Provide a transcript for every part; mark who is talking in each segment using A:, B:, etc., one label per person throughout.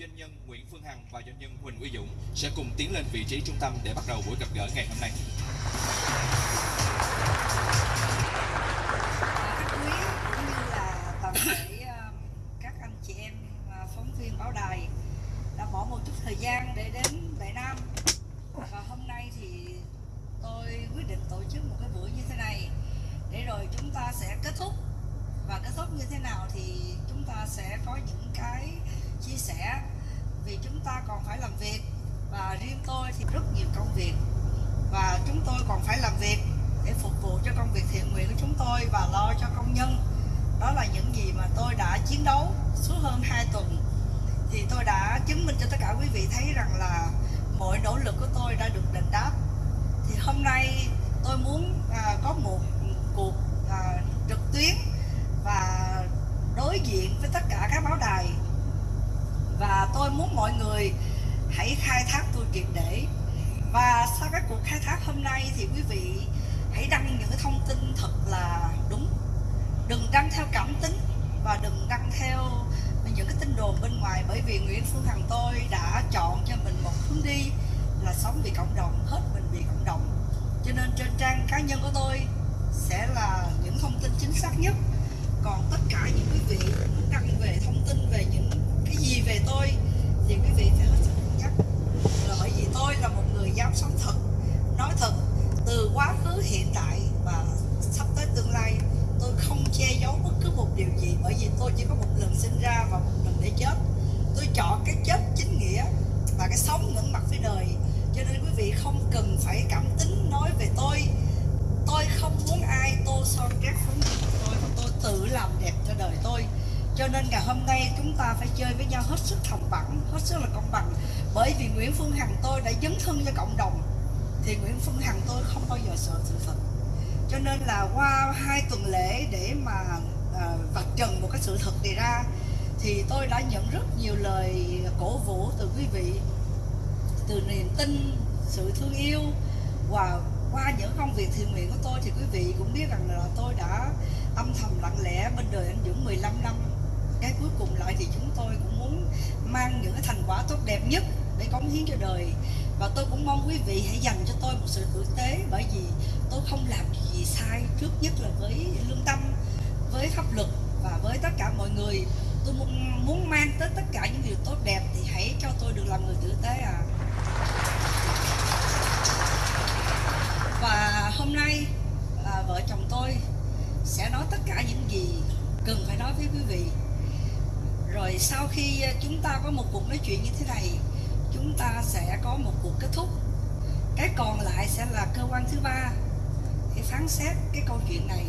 A: doanh nhân Nguyễn Phương Hằng và doanh nhân Huỳnh Uy Dũng sẽ cùng tiến lên vị trí trung tâm để bắt đầu buổi gặp gỡ ngày hôm nay.
B: Sự làm đẹp cho đời tôi. Cho nên ngày hôm nay chúng ta phải chơi với nhau hết sức thầm bằng, hết sức là công bằng. Bởi vì Nguyễn Phương Hằng tôi đã dấn thân cho cộng đồng thì Nguyễn Phương Hằng tôi không bao giờ sợ sự thật. Cho nên là qua hai tuần lễ để mà à, vạch trần một cái sự thật này ra thì tôi đã nhận rất nhiều lời cổ vũ từ quý vị từ niềm tin sự thương yêu. Và qua những công việc thiện nguyện của tôi thì quý vị cũng biết rằng là tôi đã âm thầm lặng lẽ bên đời anh Dũng 15 năm. Cái cuối cùng lại thì chúng tôi cũng muốn mang những cái thành quả tốt đẹp nhất để cống hiến cho đời. Và tôi cũng mong quý vị hãy dành cho tôi một sự tử tế bởi vì tôi không làm gì sai trước nhất là với lương tâm với pháp luật và với tất cả mọi người. Tôi muốn, muốn mang tới tất cả những điều tốt đẹp thì hãy cho tôi được làm người tử tế à và hôm nay à, vợ chồng tôi sẽ nói tất cả những gì cần phải nói với quý vị. Rồi sau khi ờ, chúng ta có một cuộc nói chuyện như thế này, chúng ta sẽ có một cuộc kết thúc. Cái còn lại sẽ là cơ quan thứ ba, để phán xét cái câu chuyện này.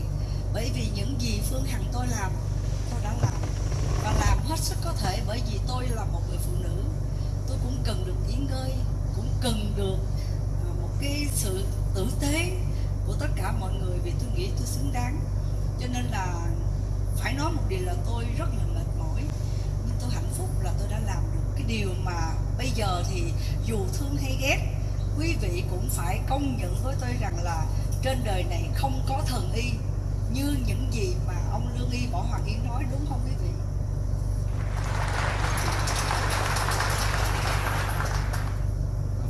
B: Bởi vì những gì phương hằng tôi làm, tôi đã làm, và làm hết sức có thể bởi vì tôi là một người phụ nữ. Tôi cũng cần được nghỉ ngơi, cũng cần được ờ, một cái sự tử tế của tất cả mọi người vì tôi nghĩ tôi xứng đáng cho nên là phải nói một điều là tôi rất là mệt mỏi. Nhưng tôi hạnh phúc là tôi đã làm được cái điều mà bây giờ thì dù thương hay ghét, quý vị cũng phải công nhận với tôi rằng là trên đời này không có thần y như những gì mà ông lương y võ hoàng yến nói, đúng không quý vị?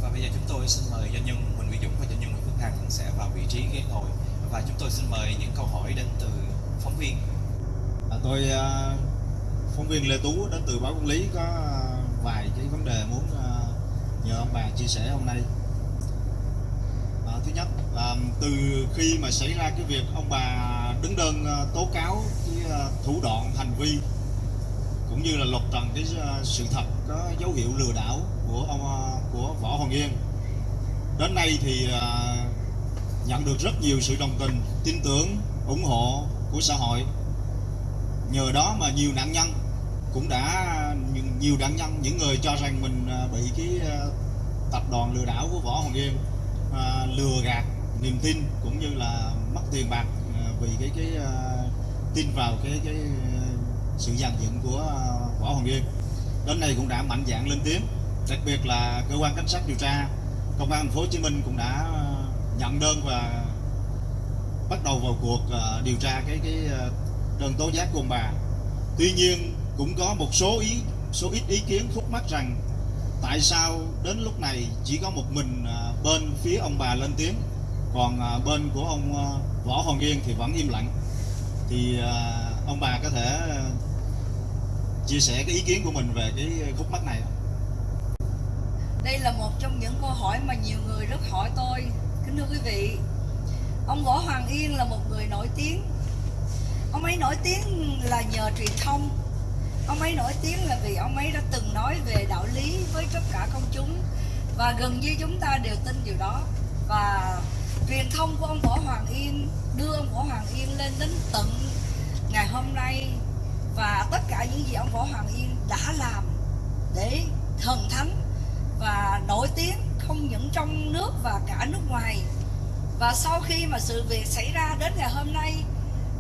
A: Và bây giờ chúng tôi xin mời doanh nhân, Huỳnh Uy Dũng và doanh nhân Nguyễn Phương Hằng sẽ vào vị trí ghế ngồi và chúng tôi xin mời những câu hỏi đến từ phóng viên.
C: À, tôi à, phóng viên Lê Tú đến từ báo Công lý có à, vài cái vấn đề muốn à, nhờ ông bà chia sẻ hôm nay. À, thứ nhất là từ khi mà xảy ra cái việc ông bà đứng đơn tố cáo cái thủ đoạn hành vi cũng như là lột trần cái sự thật có dấu hiệu lừa đảo của ông của Võ Hoàng Yên đến nay thì nhận được rất nhiều sự đồng tình tin tưởng ủng hộ của xã hội. Nhờ đó mà nhiều nạn nhân cũng đã nhiều, nạn nhân những người cho rằng mình à, bị cái à, tập đoàn lừa đảo của võ hoàng yên à, lừa gạt niềm tin cũng như là mất tiền bạc à, vì cái cái à, tin vào cái cái à, sự dàn dựng của à, võ hoàng yên. Đến nay cũng đã mạnh dạn lên tiếng đặc biệt là cơ quan cảnh sát điều tra công an thành phố hồ chí minh cũng đã nhận đơn và bắt đầu vào cuộc à, điều tra cái cái à, đơn tố giác của ông bà tuy nhiên, cũng có một số ý, số ít ý kiến khúc mắc rằng tại sao đến lúc này chỉ có một mình à, bên phía ông bà lên tiếng, còn bên của ông Võ Hoàng Yên thì vẫn im lặng thì ông bà có thể chia sẻ cái ý kiến của mình về cái khúc mắc này không?
B: Đây là một trong những câu hỏi mà nhiều người rất hỏi tôi. Kính thưa quý vị, ông Võ Hoàng Yên là một người nổi tiếng. Ông ấy nổi tiếng là nhờ truyền thông. Ông ấy nổi tiếng là vì ông ấy đã từng nói về đạo lý với tất cả công chúng và gần như chúng ta đều tin điều đó. Và truyền thông của ông Võ Hoàng Yên đưa ông Võ Hoàng Yên lên đến tận ngày hôm nay và tất cả những gì ông Võ Hoàng Yên đã làm để thần thánh và nổi tiếng không những trong nước và cả nước ngoài. Và sau khi mà sự việc xảy ra đến ngày hôm nay,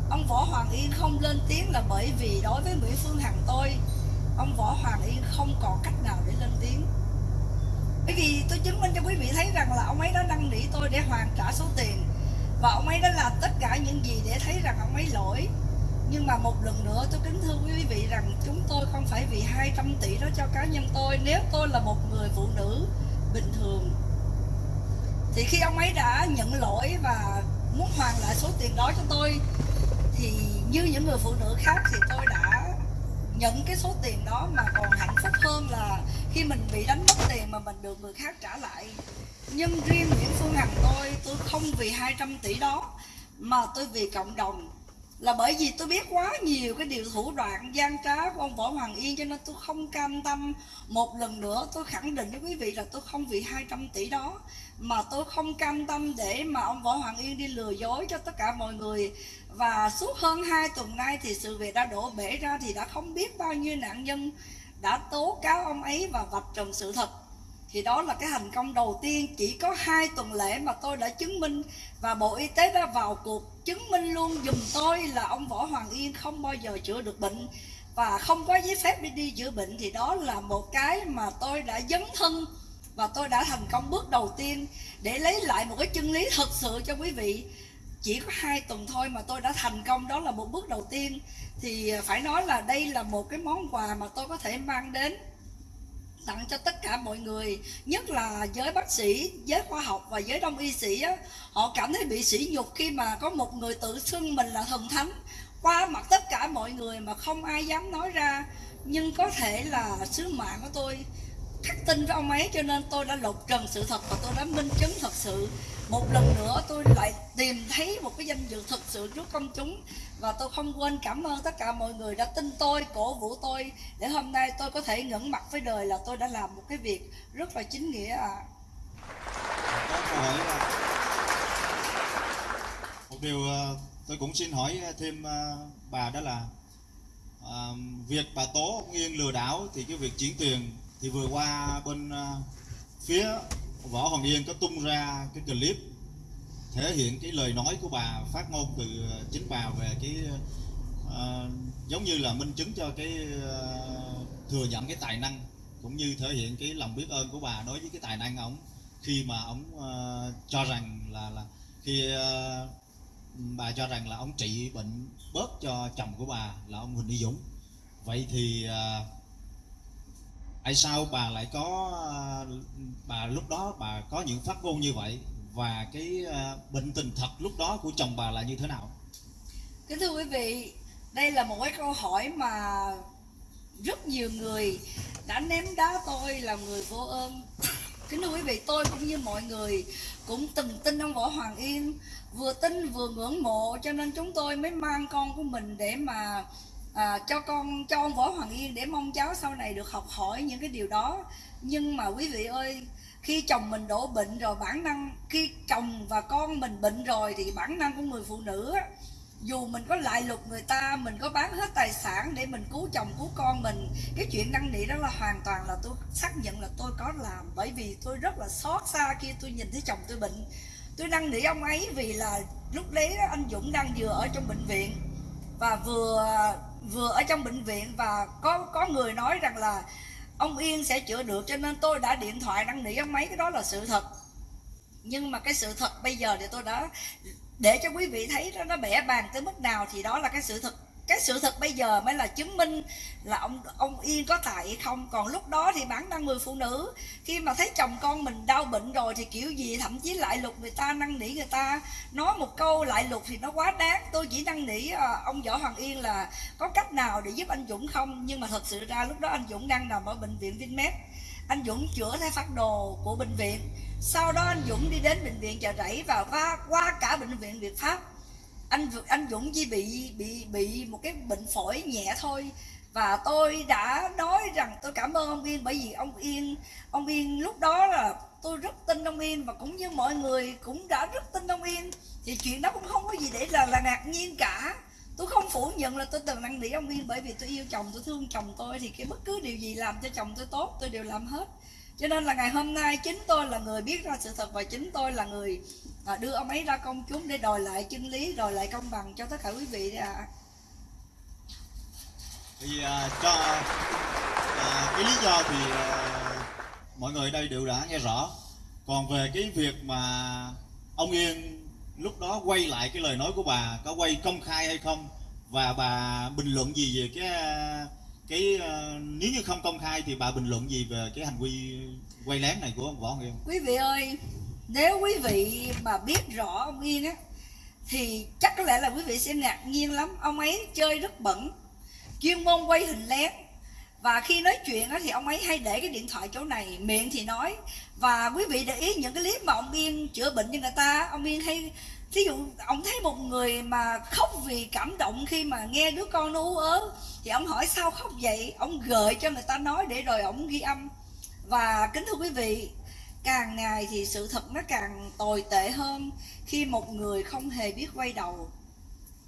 B: ông Võ Hoàng Yên không lên tiếng là bởi vì đối với Nguyễn Phương Hằng tôi, ông Võ Hoàng Yên không còn cách nào để lên tiếng. Bởi vì tôi chứng minh cho quý vị thấy rằng là ông ấy đã năn nỉ tôi để hoàn trả số tiền. Và ông ấy đã làm tất cả những gì để thấy rằng ông ấy lỗi. Nhưng mà một lần nữa tôi kính thưa quý vị rằng chúng tôi không phải vì 200 tỷ đó cho cá nhân tôi. Nếu tôi là một người phụ nữ bình thường. Thì khi ông ấy đã nhận lỗi và muốn hoàn lại số tiền đó cho tôi, thì như những người phụ nữ khác thì tôi đã nhận cái số tiền đó mà còn hạnh phúc hơn là khi mình bị đánh mất tiền mà mình được người khác trả lại. Nhưng riêng Nguyễn Phương Hằng tôi tôi không vì 200 tỷ đó mà tôi vì cộng đồng là bởi vì tôi biết quá nhiều cái điều thủ đoạn gian trá của ông Võ Hoàng Yên cho nên tôi không cam tâm. Một lần nữa tôi khẳng định với quý vị là tôi không vì 200 tỷ đó mà tôi không cam tâm để mà ông Võ Hoàng Yên đi lừa dối cho tất cả mọi người. Và suốt hơn hai tuần nay thì sự việc đã đổ bể ra thì đã không biết bao nhiêu nạn nhân đã tố cáo ông ấy và vạch trần sự thật thì đó là cái thành công đầu tiên. Chỉ có hai tuần lễ mà tôi đã chứng minh và bộ y tế đã vào cuộc chứng minh luôn. Dùm tôi là ông võ hoàng yên không bao giờ chữa được bệnh và không có giấy phép đi đi chữa bệnh. Thì đó là một cái mà tôi đã dấn thân và tôi đã thành công bước đầu tiên để lấy lại một cái chân lý thật sự cho quý vị. Chỉ có hai tuần thôi mà tôi đã thành công. Đó là một bước đầu tiên. Thì phải nói là đây là một cái món quà mà tôi có thể mang đến tặng cho tất cả mọi người nhất là giới bác sĩ giới khoa học và giới đông y sĩ á, họ cảm thấy bị sỉ nhục khi mà có một người tự xưng mình là thần thánh qua mặt tất cả mọi người mà không ai dám nói ra. Nhưng có thể là sứ mạng của tôi khắc tin với ông ấy cho nên tôi đã lột trần sự thật và tôi đã minh chứng thật sự một lần nữa tôi lại tìm thấy một cái danh dự thực sự trước công chúng. Và tôi không quên cảm ơn tất cả mọi người đã tin tôi, cổ vũ tôi, để hôm nay tôi có thể ngẩng mặt với đời là tôi đã làm một cái việc rất là chính nghĩa à
C: một điều ờ, tôi cũng xin hỏi thêm ờ, bà đó là ờ, việc bà tố nghiêng lừa đảo thì cái việc chuyển tiền thì vừa qua bên phía Võ Hoàng Yên có tung ra cái clip thể hiện cái lời nói của bà phát ngôn từ ờ, chính bà về cái uh, giống như là minh chứng cho cái uh, thừa nhận cái tài năng cũng như thể hiện cái lòng biết ơn của bà đối với cái tài năng ông khi mà ông uh, cho rằng là là khi uh, bà cho rằng là ông trị bệnh bớt cho chồng của bà là ông Huỳnh Uy Dũng. Vậy thì uh, tại sao bà lại có, bà lúc đó bà có những phát ngôn như vậy? Và cái ờ, bệnh tình thật lúc đó của chồng bà là như thế nào?
B: Kính thưa quý vị, đây là một cái câu hỏi mà rất nhiều người đã ném đá tôi là người vô ơn. Kính thưa quý vị, tôi cũng như mọi người cũng từng tin ông võ hoàng yên, vừa tin vừa ngưỡng mộ, cho nên chúng tôi mới mang con của mình để mà à, cho con cho ông võ hoàng yên để mong cháu sau này được học hỏi những cái điều đó. Nhưng mà quý vị ơi khi chồng mình đổ bệnh rồi bản năng khi chồng và con mình bệnh rồi thì bản năng của người phụ nữ á, dù mình có lại lục người ta mình có bán hết tài sản để mình cứu chồng cứu con mình cái chuyện năn nỉ đó là hoàn toàn là tôi xác nhận là tôi có làm. Bởi vì tôi rất là xót xa khi tôi nhìn thấy chồng tôi bệnh. Tôi năn nỉ ông ấy vì là lúc đấy anh Dũng đang vừa ở trong bệnh viện và vừa vừa ở trong bệnh viện và có có người nói rằng là ông Yên sẽ chữa được, cho nên tôi đã điện thoại năn nỉ ông mấy, cái đó là sự thật. Nhưng mà cái sự thật bây giờ thì tôi đã để cho quý vị thấy đó, nó bẻ bàn tới mức nào thì đó là cái sự thật cái sự thật bây giờ mới là chứng minh là ông ông yên có tài hay không. Còn lúc đó thì bản năng người phụ nữ khi mà thấy chồng con mình đau bệnh rồi thì kiểu gì thậm chí lại lục người ta năn nỉ người ta. Nói một câu lại lục thì nó quá đáng. Tôi chỉ năn nỉ à, ông võ hoàng yên là có cách nào để giúp anh dũng không? Nhưng mà thật sự ra lúc đó anh dũng đang nằm ở bệnh viện vinmed anh dũng chữa theo phát đồ của bệnh viện. Sau đó anh dũng đi đến bệnh viện chợ rẫy và qua qua cả bệnh viện việt pháp anh anh Dũng chỉ bị bị bị một cái bệnh phổi nhẹ thôi. Và tôi đã nói rằng tôi cảm ơn ông Yên bởi vì ông Yên ông Yên lúc đó là tôi rất tin ông Yên và cũng như mọi người cũng đã rất tin ông Yên. Thì chuyện đó cũng không có gì để là là ngạc nhiên cả. Tôi không phủ nhận là tôi từng năn nỉ ông Yên bởi vì tôi yêu chồng, tôi thương chồng tôi. Thì cái bất cứ điều gì làm cho chồng tôi tốt, tôi đều làm hết. Cho nên là ngày hôm nay chính tôi là người biết ra sự thật và chính tôi là người à, đưa ông ấy ra công chúng để đòi lại chân lý đòi lại công bằng cho tất cả quý vị ạ. À.
C: thì à, cho à, cái lý do thì à, mọi người đây đều đã nghe rõ. Còn về cái việc mà ông Yên lúc đó quay lại cái lời nói của bà có quay công khai hay không? Và bà bình luận gì về cái cái uh, nếu như không công khai thì bà bình luận gì về cái hành vi quay lén này của ông Võ Hoàng Yên?
B: Quý vị ơi nếu quý vị mà biết rõ ông Yên á thì chắc có lẽ là quý vị sẽ ngạc nhiên lắm. Ông ấy chơi rất bẩn chuyên môn quay hình lén. Và khi nói chuyện á, thì ông ấy hay để cái điện thoại chỗ này miệng thì nói. Và quý vị để ý những cái clip mà ông Yên chữa bệnh cho người ta ông Yên hay thí dụ ông thấy một người mà khóc vì cảm động khi mà nghe đứa con nó ú ớ thì ông hỏi sao khóc vậy? Ông gợi cho người ta nói để rồi ông ghi âm. Và kính thưa quý vị càng ngày thì sự thật nó càng tồi tệ hơn khi một người không hề biết quay đầu.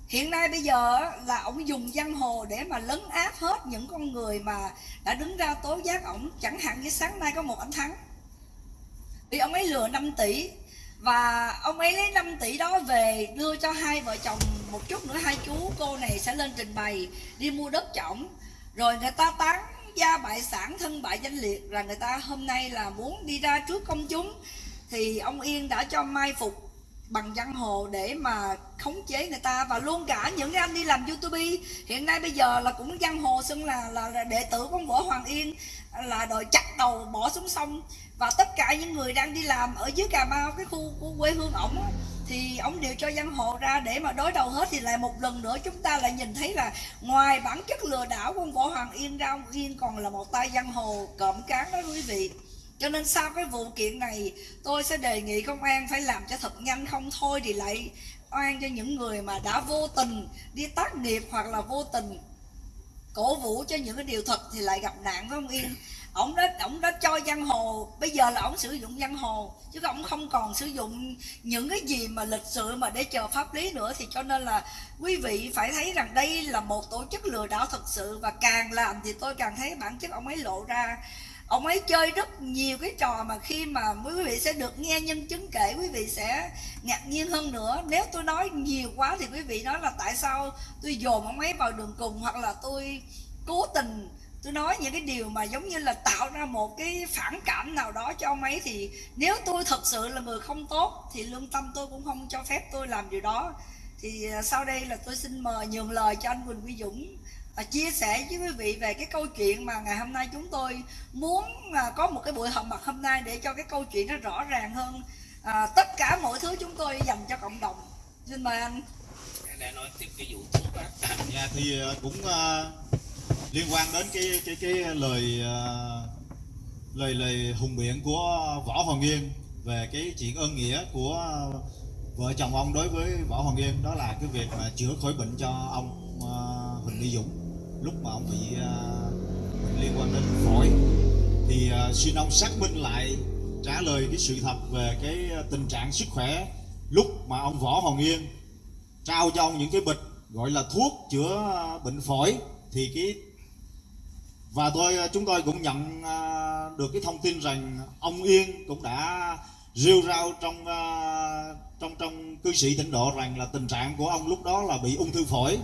B: Hiện nay bây giờ là ông dùng giang hồ để mà lấn áp hết những con người mà đã đứng ra tố giác ổng. Chẳng hạn như sáng nay có một anh thắng. Vì ông ấy lừa 5 tỷ và ông ấy lấy 5 tỷ đó về đưa cho hai vợ chồng, một chút nữa hai chú, cô này sẽ lên trình bày, đi mua đất chổng rồi người ta tán gia bại sản, thân bại danh liệt là người ta hôm nay là muốn đi ra trước công chúng. Thì ông Yên đã cho mai phục bằng văn hồ để mà khống chế người ta và luôn cả những cái anh đi làm youtube. Hiện nay bây giờ là cũng văn hồ xưng là là đệ tử của võ hoàng yên, là đòi chặt đầu bỏ xuống sông. Và tất cả những người đang đi làm ở dưới cà mau, cái khu của quê hương ổng thì ông đều cho dân hộ ra để mà đối đầu hết. Thì lại một lần nữa chúng ta lại nhìn thấy là ngoài bản chất lừa đảo của ông võ hoàng yên ra, ông yên còn là một tay dân hồ cộm cán đó, quý vị. Cho nên sau cái vụ kiện này, tôi sẽ đề nghị công an phải làm cho thật nhanh không thôi thì lại oan cho những người mà đã vô tình đi tác nghiệp hoặc là vô tình cổ vũ cho những cái điều thật thì lại gặp nạn với ông Yên ổng đã ổng đã cho giang hồ. Bây giờ là ổng sử dụng giang hồ, chứ ổng không còn sử dụng những cái gì mà lịch sự mà để chờ pháp lý nữa. Thì cho nên là quý vị phải thấy rằng đây là một tổ chức lừa đảo thật sự. Và càng làm thì tôi càng thấy bản chất ông ấy lộ ra. Ông ấy chơi rất nhiều cái trò mà khi mà quý vị sẽ được nghe nhân chứng kể, quý vị sẽ ngạc nhiên hơn nữa. Nếu tôi nói nhiều quá thì quý vị nói là tại sao tôi dồn ông ấy vào đường cùng, hoặc là tôi cố tình tôi nói những cái điều mà giống như là tạo ra một cái phản cảm nào đó cho ông ấy thì nếu tôi thật sự là người không tốt thì lương tâm tôi cũng không cho phép tôi làm điều đó. Thì à, sau đây là tôi xin mời nhường lời cho anh Quỳnh Quy Dũng à, chia sẻ với quý vị về cái câu chuyện mà ngày hôm nay chúng tôi muốn à, có một cái buổi họp mặt hôm nay để cho cái câu chuyện nó rõ ràng hơn. À, tất cả mọi thứ chúng tôi dành cho cộng đồng. Xin mời anh.
D: Đã nói tiếp cái vụ thuốc á
C: dạ thì à, cũng uh, liên quan đến cái cái cái lời ờ, lời lời hùng biện của võ hoàng yên về cái chuyện ơn nghĩa của vợ chồng ông đối với võ hoàng yên đó là cái việc mà chữa khỏi bệnh cho ông uh, huỳnh mỹ dũng. Lúc mà ông bị uh, liên quan đến phổi. Thì uh, xin ông xác minh lại trả lời cái sự thật về cái tình trạng sức khỏe lúc mà ông võ hoàng yên trao cho ông những cái bịch gọi là thuốc chữa bệnh phổi. Thì cái và tôi chúng tôi cũng nhận à, được cái thông tin rằng ông Yên cũng đã rêu rao trong à, trong trong cư sĩ tỉnh độ rằng là tình trạng của ông lúc đó là bị ung thư phổi.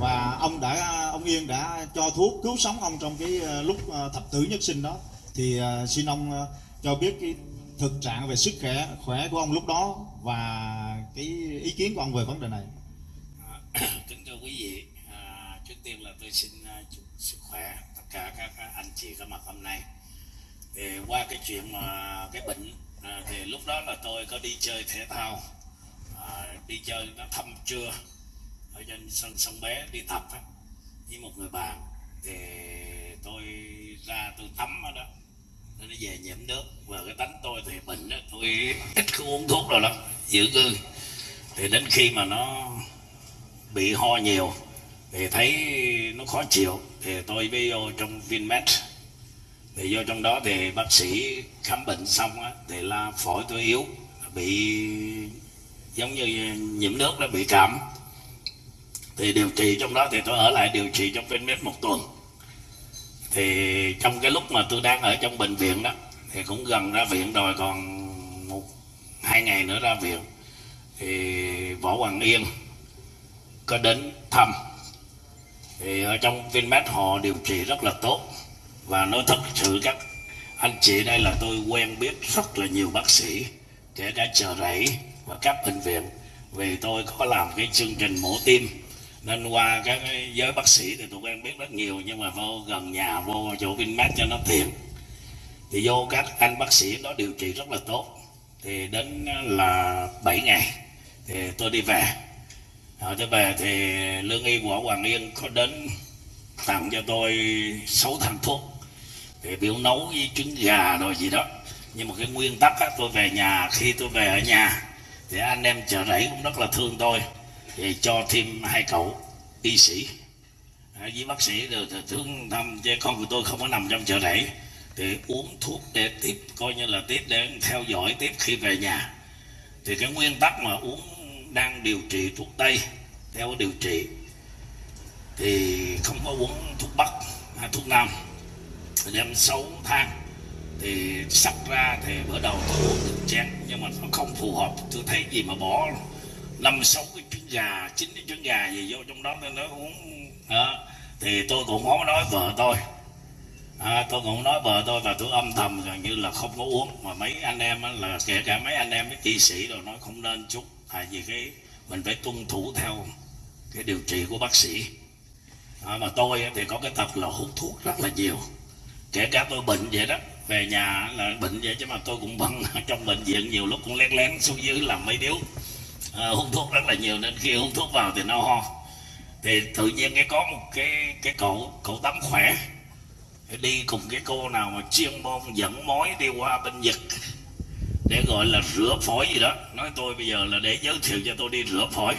C: Và ông đã ông Yên đã cho thuốc cứu sống ông trong cái à, lúc thập tử nhất sinh đó. Thì xin ông cho biết cái thực trạng về sức khỏe khỏe của ông lúc đó và cái ý kiến của ông về vấn đề này.
D: Kính thưa quý vị. À, tiên là tôi xin chúc sức khỏe cả các anh chị có mặt hôm nay. Thì qua cái chuyện mà cái bệnh à, thì lúc đó là tôi có đi chơi thể thao. À, đi chơi nó thăm trưa ở trên sân sông bé đi tập với một người bạn. Thì tôi ra tôi tắm ở đó nó về nhiễm nước. Và cái tánh tôi thì bệnh đó tôi ít không uống thuốc rồi lắm giữ cư thì đến khi mà nó bị ho nhiều thì thấy nó khó chịu. Thì tôi mới vô trong vinmet, thì vô trong đó thì bác sĩ khám bệnh xong á, thì là phổi tôi yếu bị giống như nhiễm nước nó bị cảm. Thì điều trị trong đó thì tôi ở lại điều trị trong vinmet một tuần. Thì trong cái lúc mà tôi đang ở trong bệnh viện đó thì cũng gần ra viện rồi còn một hai ngày nữa ra viện. Thì võ hoàng yên có đến thăm thì ở trong Vinmed họ điều trị rất là tốt. Và nói thật sự các anh chị đây là tôi quen biết rất là nhiều bác sĩ kể cả chợ rẫy và các bệnh viện. Vì tôi có làm cái chương trình mổ tim. Nên qua các cái giới bác sĩ thì tôi quen biết rất nhiều, nhưng mà vô gần nhà, vô chỗ Vinmed cho nó tiện. Thì vô các anh bác sĩ đó điều trị rất là tốt. Thì đến là 7 ngày thì tôi đi về. Ờ, rồi tôi về thì lương y của Hoàng Yên có đến tặng cho tôi 6 thằng thuốc thì biểu nấu với trứng gà rồi gì đó. Nhưng mà cái nguyên tắc á, tôi về nhà khi tôi về ở nhà thì anh em chợ rẫy cũng rất là thương tôi thì cho thêm hai cậu y sĩ. À, với bác sĩ được thương thăm chứ con của tôi không có nằm trong chợ rẫy thì uống thuốc để tiếp coi như là tiếp để theo dõi tiếp khi về nhà. Thì cái nguyên tắc mà uống đang điều trị thuốc tây. Theo điều trị thì không có uống thuốc bắc hay thuốc nam. Đem 6 tháng thì sắp ra thì bữa đầu tôi uống được chén nhưng mà nó không phù hợp. Tôi thấy gì mà bỏ năm sáu cái trứng gà chín cái trứng gà gì vô trong đó nên nó uống. À, thì tôi cũng không nói vợ tôi. À, tôi cũng nói vợ tôi và tôi âm thầm gần như là không có uống. Mà mấy anh em là kể cả mấy anh em mấy y sĩ rồi nói không nên chút tại vì cái mình phải tuân thủ theo cái điều trị của bác sĩ. À, mà tôi thì có cái tập là hút thuốc rất là nhiều. Kể cả tôi bệnh vậy đó về nhà là bệnh vậy chứ mà tôi cũng bận. Trong bệnh viện nhiều lúc cũng lén lén xuống dưới làm mấy điếu. À, hút thuốc rất là nhiều nên khi hút thuốc vào thì nó ho. Thì tự nhiên cái có một cái cái cậu cậu tắm khỏe. Đi cùng cái cô nào mà chuyên môn dẫn mối đi qua bên Nhật để gọi là rửa phổi gì đó. Nói tôi bây giờ là để giới thiệu cho tôi đi rửa phổi.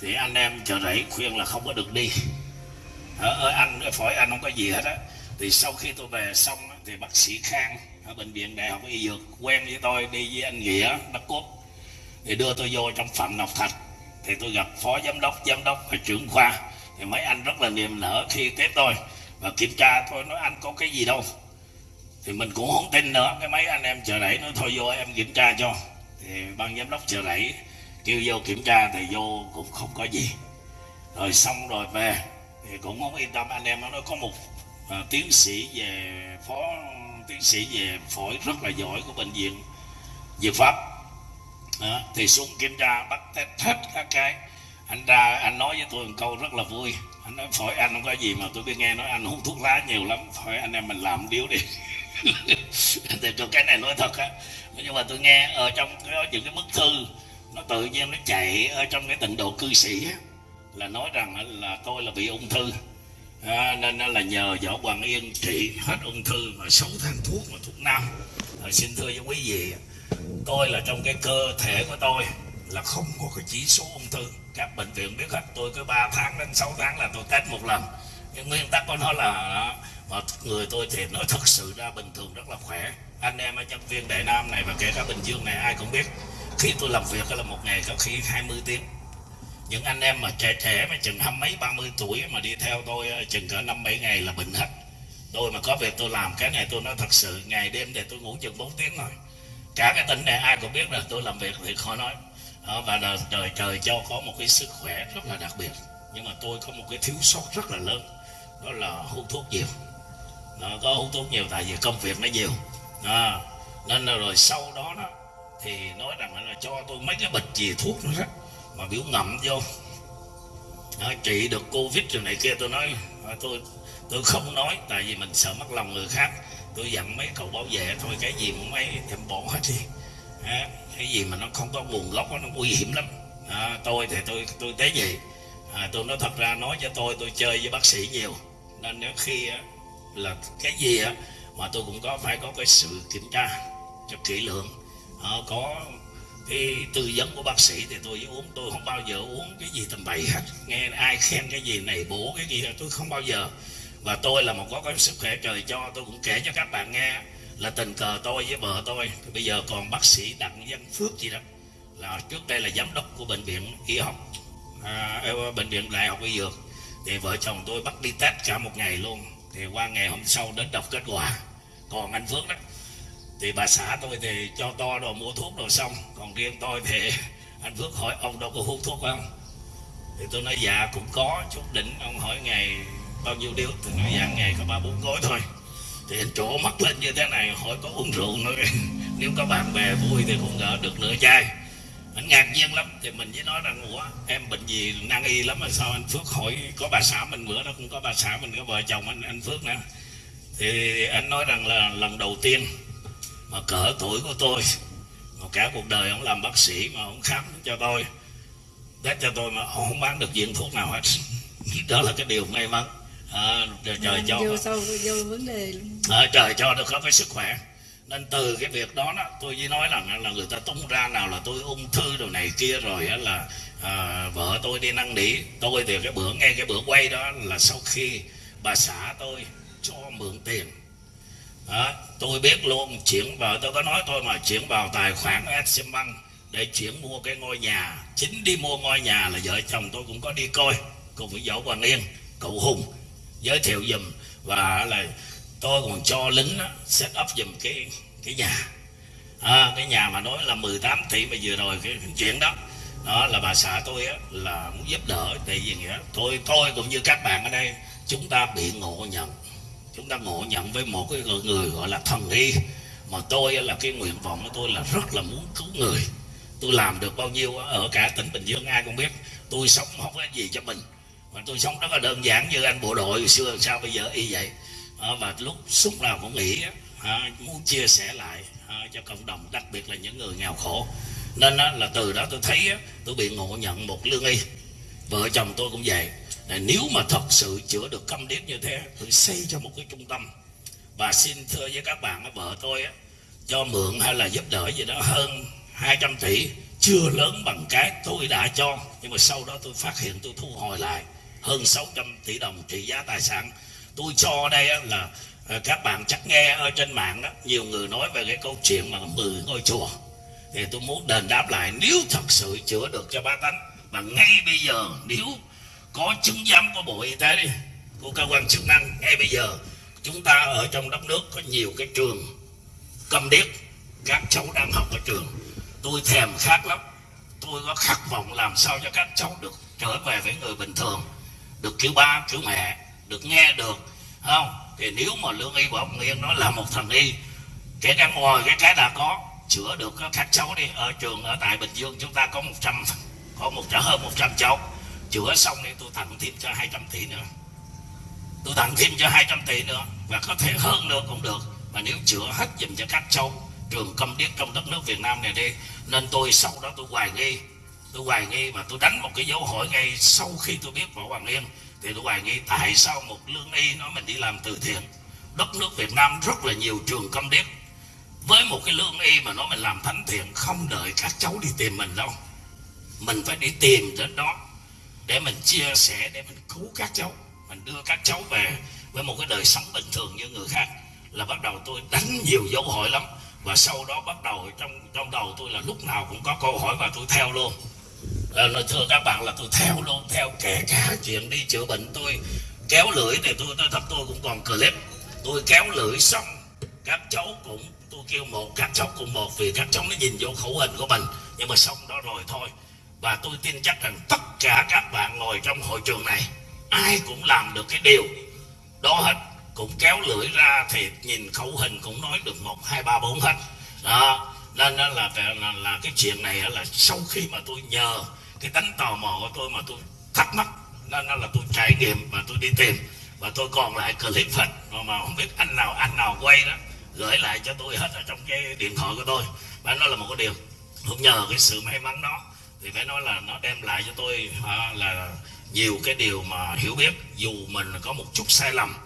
D: Thì anh em chợ rẫy khuyên là không có được đi. Ở, anh cái phổi anh không có gì hết á. Thì sau khi tôi về xong thì bác sĩ Khang ở bệnh viện đại học y dược quen với tôi đi với anh Nghĩa bác Cốt thì đưa tôi vô trong Phạm Ngọc Thạch. Thì tôi gặp phó giám đốc giám đốc và trưởng khoa. Thì mấy anh rất là niềm nở khi tiếp tôi. Và kiểm tra tôi nói anh có cái gì đâu? Thì mình cũng không tin nữa. Cái mấy anh em chờ đẩy nói thôi vô em kiểm tra cho. Thì ban giám đốc chờ đẩy kêu vô kiểm tra thì vô cũng không có gì. Rồi xong rồi về thì cũng không yên tâm. Anh em nó có một à, tiến sĩ về phó tiến sĩ về phổi rất là giỏi của bệnh viện dược pháp. Đó, thì xuống kiểm tra bắt test hết các cái. Anh ra anh nói với tôi một câu rất là vui. Anh nói phổi anh không có gì mà tôi biết nghe nói anh hút thuốc lá nhiều lắm. Phổi anh em mình làm điếu đi. thì cho cái này nói thật á. Nhưng mà tôi nghe ở trong cái, những cái bức thư nó tự nhiên nó chạy ở trong cái tịnh độ cư sĩ á, là nói rằng là tôi là bị ung thư. À, nên là nhờ võ hoàng yên trị hết ung thư mà sáu tháng thuốc mà thuốc nam. À, xin thưa với quý vị tôi là trong cái cơ thể của tôi là không có cái chỉ số ung thư. Các bệnh viện biết hết tôi cứ 3 tháng đến 6 tháng là tôi test một lần. Nhưng nguyên tắc của nó là Ờ, mà người tôi thì nói thật sự ra bình thường rất là khỏe. Anh em ở nhân viên Đại Nam này và kể cả Bình Dương này, ai cũng biết, khi tôi làm việc là một ngày có khi 20 tiếng. Những anh em mà trẻ trẻ mà chừng hăm mấy, ba mươi tuổi mà đi theo tôi chừng cỡ năm bảy ngày là bệnh hết. Tôi mà có việc tôi làm, cái này tôi nói thật sự, ngày đêm thì tôi ngủ chừng 4 tiếng rồi cả cái tỉnh này ai cũng biết là tôi làm việc thì khó nói. Ờ, và là trời trời cho có một cái sức khỏe rất là đặc biệt. Nhưng mà tôi có một cái thiếu sót rất là lớn, đó là hút thuốc nhiều nó có hút thuốc nhiều tại vì công việc nó nhiều. À, nên là rồi sau đó đó thì nói rằng là cho tôi mấy cái bịch gì thuốc nữa đó mà biểu ngậm vô. À, trị được covid rồi này kia tôi nói à, tôi tôi không nói tại vì mình sợ mất lòng người khác. Tôi dặn mấy cậu bảo vệ thôi cái gì mà mấy em bỏ hết đi. À, cái gì mà nó không có nguồn gốc nó nguy hiểm lắm. À, tôi thì tôi tôi thế gì à, tôi nói thật ra nói cho tôi tôi chơi với bác sĩ nhiều. Nên nếu khi á, là cái gì á mà tôi cũng có phải có cái sự kiểm tra cho kỹ lưỡng. À, có cái tư vấn của bác sĩ thì tôi uống tôi không bao giờ uống cái gì tầm bậy hết. Nghe ai khen cái gì này bổ cái gì tôi không bao giờ. Và tôi là một có cái sức khỏe trời cho tôi cũng kể cho các bạn nghe là tình cờ tôi với vợ tôi. Bây giờ còn bác sĩ đặng văn phước gì đó là trước đây là giám đốc của bệnh viện y học à, bệnh viện đại học y dược. Thì vợ chồng tôi bắt đi test cả một ngày luôn thì qua ngày hôm sau đến đọc kết quả. Còn anh phước đó, thì bà xã tôi thì cho to đồ mua thuốc đồ xong. Còn riêng tôi thì anh phước hỏi ông đâu có hút thuốc không? Thì tôi nói dạ cũng có chút đỉnh. Ông hỏi ngày bao nhiêu điếu? Tôi nói dạ ngày có ba bốn gói thôi. Thì anh trổ mắt lên như thế này, hỏi có uống rượu nữa. Nếu có bạn bè vui thì cũng đỡ được nửa chai anh ngạc nhiên lắm. Thì mình với nói rằng ủa em bệnh gì nan y lắm mà sao anh phước hỏi có bà xã mình bữa đó cũng có bà xã mình có vợ chồng anh anh phước nữa. Thì anh nói rằng là lần đầu tiên mà cỡ tuổi của tôi mà cả cuộc đời ông làm bác sĩ mà ông khám cho tôi test cho tôi mà ông không bán được viên thuốc nào hết. Đó là cái điều may mắn. À, trời, trời cho
B: vô sâu vô vấn đề luôn.
D: À, trời cho được có cái sức khỏe nên từ cái việc đó, đó tôi chỉ nói rằng là người ta tung ra nào là tôi ung thư đồ này kia rồi á là à, vợ tôi đi năn nỉ. Tôi thì cái bữa nghe cái bữa quay đó là sau khi bà xã tôi cho mượn tiền. Đó, tôi biết luôn chuyển vào tôi có nói tôi mà chuyển vào tài khoản Exim Bank để chuyển mua cái ngôi nhà. Chính đi mua ngôi nhà là vợ chồng tôi cũng có đi coi. Cùng với dẫu Hoàng Yên cậu Hùng giới thiệu dùm và là tôi còn cho lính đó, set up dùm cái cái nhà. À, cái nhà mà nói là 18 tỷ mà vừa rồi cái, cái chuyện đó. Đó là bà xã tôi á, là muốn giúp đỡ tại vì nghĩa tôi tôi cũng như các bạn ở đây chúng ta bị ngộ nhận. Chúng ta ngộ nhận với một cái người, người gọi là thần y. Mà tôi là cái nguyện vọng của tôi là rất là muốn cứu người. Tôi làm được bao nhiêu ở cả tỉnh Bình Dương ai cũng biết tôi sống không có gì cho mình. Mà tôi sống rất là đơn giản như anh bộ đội xưa sao bây giờ y vậy? Ờ, à, và lúc lúc nào cũng nghĩ à, muốn chia sẻ lại à, cho cộng đồng đặc biệt là những người nghèo khổ. Nên á, là từ đó tôi thấy á, tôi bị ngộ nhận một lương y. Vợ chồng tôi cũng vậy. Là nếu mà thật sự chữa được câm điếc như thế tôi xây cho một cái trung tâm. Và xin thưa với các bạn vợ tôi á, cho mượn hay là giúp đỡ gì đó hơn 200 tỷ chưa lớn bằng cái tôi đã cho. Nhưng mà sau đó tôi phát hiện tôi thu hồi lại hơn 600 tỷ đồng trị giá tài sản tôi cho đây là ờ, các bạn chắc nghe ở trên mạng đó, nhiều người nói về cái câu chuyện mà 10 ngôi chùa. Thì tôi muốn đền đáp lại, nếu thật sự chữa được cho ba tánh, mà ngay bây giờ, nếu có chứng giám của bộ y tế đi, của cơ quan chức năng, ngay bây giờ, chúng ta ở trong đất nước có nhiều cái trường cầm điếc, các cháu đang học ở trường. Tôi thèm khát lắm. Tôi có khát vọng làm sao cho các cháu được trở về với người bình thường, được cứu ba cứu mẹ được nghe được không? Thì nếu mà lương y bảo nguyên nó là một thần y, kể cả ngoài cái cái đã có, chữa được các cháu đi. Ở trường ở tại bình dương chúng ta có 100 có một hơn 100 cháu. Chữa xong thì tôi tặng thêm cho 200 tỷ nữa. Tôi tặng thêm cho 200 tỷ nữa, và có thể hơn nữa cũng được. Mà nếu chữa hết dùm cho các cháu, trường công điếc trong đất nước Việt Nam này đi, nên tôi sau đó tôi hoài nghi, tôi hoài nghi mà tôi đánh một cái dấu hỏi ngay sau khi tôi biết võ Hoàng Yên thì tôi hoài nghi tại sao một lương y nói mình đi làm từ thiện? Đất nước Việt Nam rất là nhiều trường công điếc. Với một cái lương y mà nói mình làm thánh thiện, không đợi các cháu đi tìm mình đâu. Mình phải đi tìm đến đó để mình chia sẻ, để mình cứu các cháu. Mình đưa các cháu về với một cái đời sống bình thường như người khác. Là bắt đầu tôi đánh nhiều dấu hỏi lắm. Và sau đó bắt đầu trong trong đầu tôi là lúc nào cũng có câu hỏi và tôi theo luôn là, là thưa các bạn là tôi theo luôn theo kể cả chuyện đi chữa bệnh. Tôi kéo lưỡi thì tôi tôi thật tôi cũng còn clip. Tôi kéo lưỡi xong các cháu cũng tôi kêu một các cháu cùng một vì các cháu nó nhìn vô khẩu hình của mình. Nhưng mà xong đó rồi thôi. Và tôi tin chắc rằng tất cả các bạn ngồi trong hội trường này ai cũng làm được cái điều đó hết. Cũng kéo lưỡi ra thì nhìn khẩu hình cũng nói được một hai ba bốn hết. Đó nên là, là, là, là cái chuyện này là sau khi mà tôi nhờ cái tánh tò mò của tôi mà tôi thắc mắc nên nó là tôi trải nghiệm và tôi đi tìm. Và tôi còn lại clip phật mà, mà không biết anh nào anh nào quay đó gửi lại cho tôi hết ở trong cái điện thoại của tôi. Và nó là một cái điều cũng nhờ cái sự may mắn đó thì phải nói là nó đem lại cho tôi à, là nhiều cái điều mà hiểu biết. Dù mình có một chút sai lầm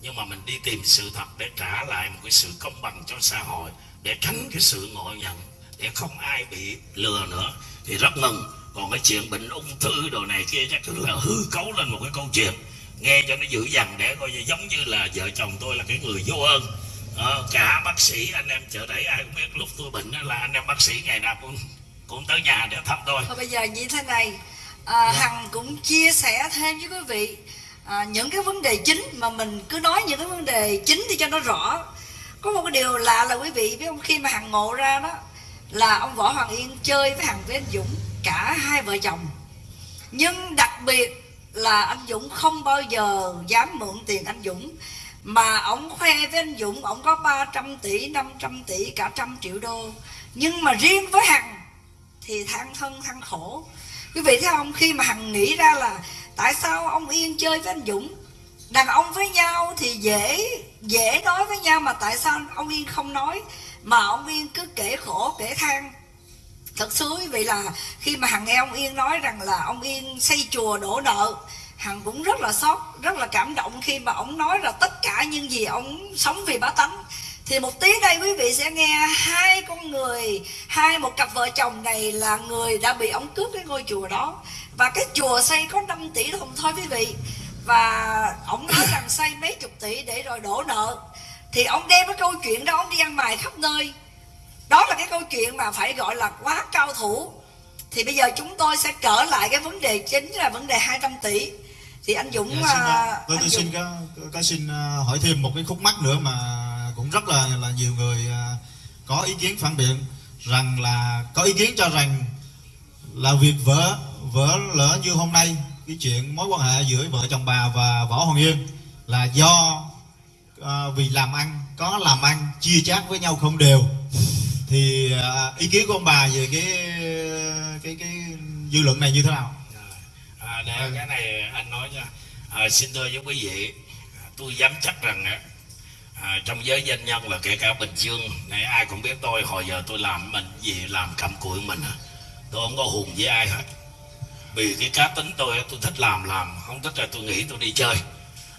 D: nhưng mà mình đi tìm sự thật để trả lại một cái sự công bằng cho xã hội để tránh cái sự ngộ nhận để không ai bị lừa nữa. Thì rất mừng còn cái chuyện bệnh ung thư đồ này kia chắc là hư cấu lên một cái câu chuyện. Nghe cho nó dữ dằn để coi như giống như là vợ chồng tôi là cái người vô ơn. Ờ, cả bác sĩ anh em chợ đẩy ai cũng biết lúc tôi bệnh đó là anh em bác sĩ ngày nào cũng cũng tới nhà để thăm tôi.
B: Thôi bây giờ như thế này à, Hằng cũng chia sẻ thêm với quý vị à, những cái vấn đề chính mà mình cứ nói những cái vấn đề chính thì cho nó rõ. Có một cái điều lạ là quý vị biết không? Khi mà Hằng ngộ ra đó là ông Võ Hoàng Yên chơi với Hằng với anh Dũng cả hai vợ chồng. Nhưng đặc biệt là anh Dũng không bao giờ dám mượn tiền anh Dũng, mà ông khoe với anh Dũng ông có 300 tỷ 500 tỷ, cả trăm triệu đô. Nhưng mà riêng với Hằng thì than thân than khổ. Quý vị thấy không? Khi mà hằng nghĩ ra là tại sao ông yên chơi với anh dũng, đàn ông với nhau thì dễ dễ nói với nhau mà tại sao ông yên không nói? Mà ông yên cứ kể khổ, kể than thật sự vì là khi mà hằng nghe ông yên nói rằng là ông yên xây chùa đổ nợ, hằng cũng rất là sót rất là cảm động khi mà ông nói là tất cả những gì ông sống vì bá tánh. Thì một tí đây quý vị sẽ nghe hai con người, hai một cặp vợ chồng này là người đã bị ông cướp cái ngôi chùa đó. Và cái chùa xây có 5 tỷ đồng thôi quý vị. Và ông nói rằng xây mấy chục tỷ để rồi đổ nợ. Thì ông đem cái câu chuyện đó, ông đi ăn mày khắp nơi đó là cái câu chuyện mà phải gọi là quá cao thủ. Thì bây giờ chúng tôi sẽ trở lại cái vấn đề chính là vấn đề 200 tỷ. Thì anh Dũng
C: Dạ, xin,
B: à,
C: tôi, tôi
B: Dũng.
C: xin có, có, có xin à, hỏi thêm một cái khúc mắc nữa mà cũng rất là là nhiều người à, có ý kiến phản biện rằng là có ý kiến cho rằng là việc vỡ vỡ lỡ như hôm nay cái chuyện mối quan hệ giữa vợ chồng bà và võ hoàng yên là do à, vì làm ăn có làm ăn chia chác với nhau không đều thì à, ý kiến của ông bà về cái cái cái dư luận này như thế nào?
D: À, để cái này anh nói nha. À, xin thưa với quý vị à, tôi dám chắc rằng à, trong giới doanh nhân và kể cả bình dương này ai cũng biết tôi hồi giờ tôi làm mình gì làm cầm cụi mình tôi không có hùng với ai hết. Vì cái cá tính tôi tôi thích làm làm không thích là tôi nghĩ tôi đi chơi.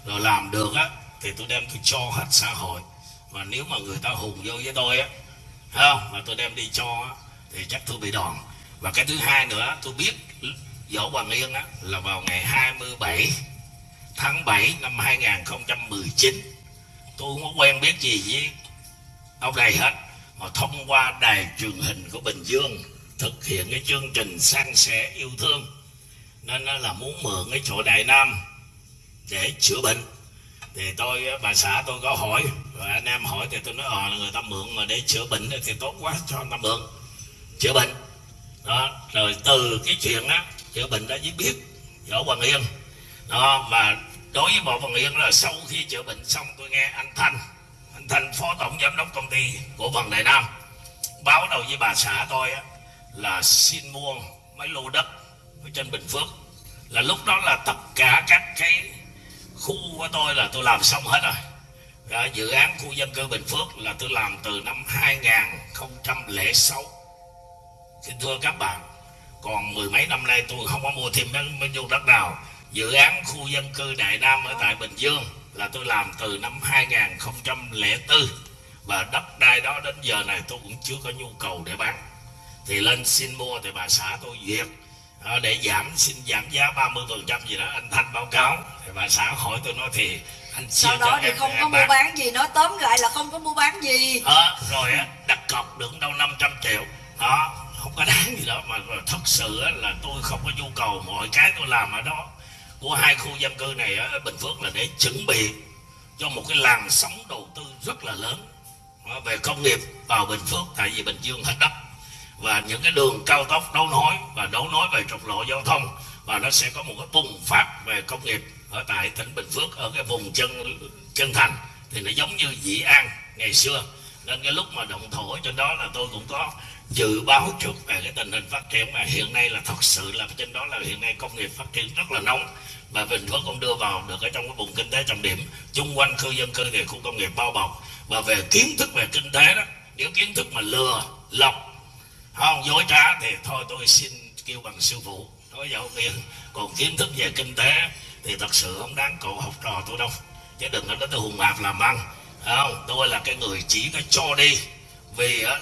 D: Rồi làm được á thì tôi đem tôi cho hết xã hội. Và nếu mà người ta hùng vô với tôi á thấy không? Mà tôi đem đi cho thì chắc tôi bị đòn. Và cái thứ hai nữa tôi biết Võ Hoàng Yên á, là vào ngày 27 tháng 7 năm 2019 tôi không có quen biết gì với ông này hết mà thông qua đài truyền hình của Bình Dương thực hiện cái chương trình san sẻ yêu thương. Nên là muốn mượn cái chỗ Đại Nam để chữa bệnh thì tôi bà xã tôi có hỏi rồi anh em hỏi thì tôi nói ờ là người ta mượn mà để chữa bệnh thì tốt quá cho người ta mượn chữa bệnh. Đó rồi từ cái chuyện đó chữa bệnh đã mới biết võ hoàng yên. Đó và đối với võ hoàng yên là sau khi chữa bệnh xong tôi nghe anh thanh anh thanh phó tổng giám đốc công ty của phần đại nam báo đầu với bà xã tôi á, là xin mua mấy lô đất ở trên bình phước. Là lúc đó là tất cả các cái khu của tôi là tôi làm xong hết rồi. Đó, dự án khu dân cư Bình Phước là tôi làm từ năm 2006 Xin thưa các bạn Còn mười mấy năm nay tôi không có mua thêm mấy, nhiêu đất nào. Dự án khu dân cư Đại Nam ở tại Bình Dương Là tôi làm từ năm 2004 Và đất đai đó đến giờ này tôi cũng chưa có nhu cầu để bán. Thì lên xin mua thì bà xã tôi duyệt để giảm xin giảm giá 30 phần trăm gì đó anh thanh báo cáo. Thì bà xã hỏi tôi nói thì anh
B: sau đó thì không có
D: em
B: mua
D: bán.
B: bán gì nói tóm lại là không có mua bán gì.
D: Ờ, rồi á đặt cọc được đâu 500 triệu. Đó không có đáng gì đó mà thật sự là tôi không có nhu cầu mọi cái tôi làm ở đó. Của hai khu dân cư này ở Bình Phước là để chuẩn bị cho một cái làn sóng đầu tư rất là lớn. Về công nghiệp vào Bình Phước tại vì Bình Dương hết đất và những cái đường cao tốc đấu nối và đấu nối về trục lộ giao thông và nó sẽ có một cái bùng phát về công nghiệp ở tại tỉnh Bình Phước, ở cái vùng chân chân thành thì nó giống như Dĩ An ngày xưa. Nên cái lúc mà động thổ trên đó là tôi cũng có dự báo trước về cái tình hình phát triển mà hiện nay là thật sự là trên đó là hiện nay công nghiệp phát triển rất là nóng. Và Bình Phước cũng đưa vào được ở trong cái vùng kinh tế trọng điểm, chung quanh khu dân cư thì khu công nghiệp bao bọc. Và về kiến thức về kinh tế đó, nếu kiến thức mà lừa, lọc không, dối trá thì thôi, tôi xin kêu bằng sư phụ. Nói giáo viên còn kiến thức về kinh tế thì thật sự không đáng cậu học trò tôi đâu. Chứ đừng có nói tôi hùng hạp làm ăn. Không, tôi là cái người chỉ nó cho đi. Vì á,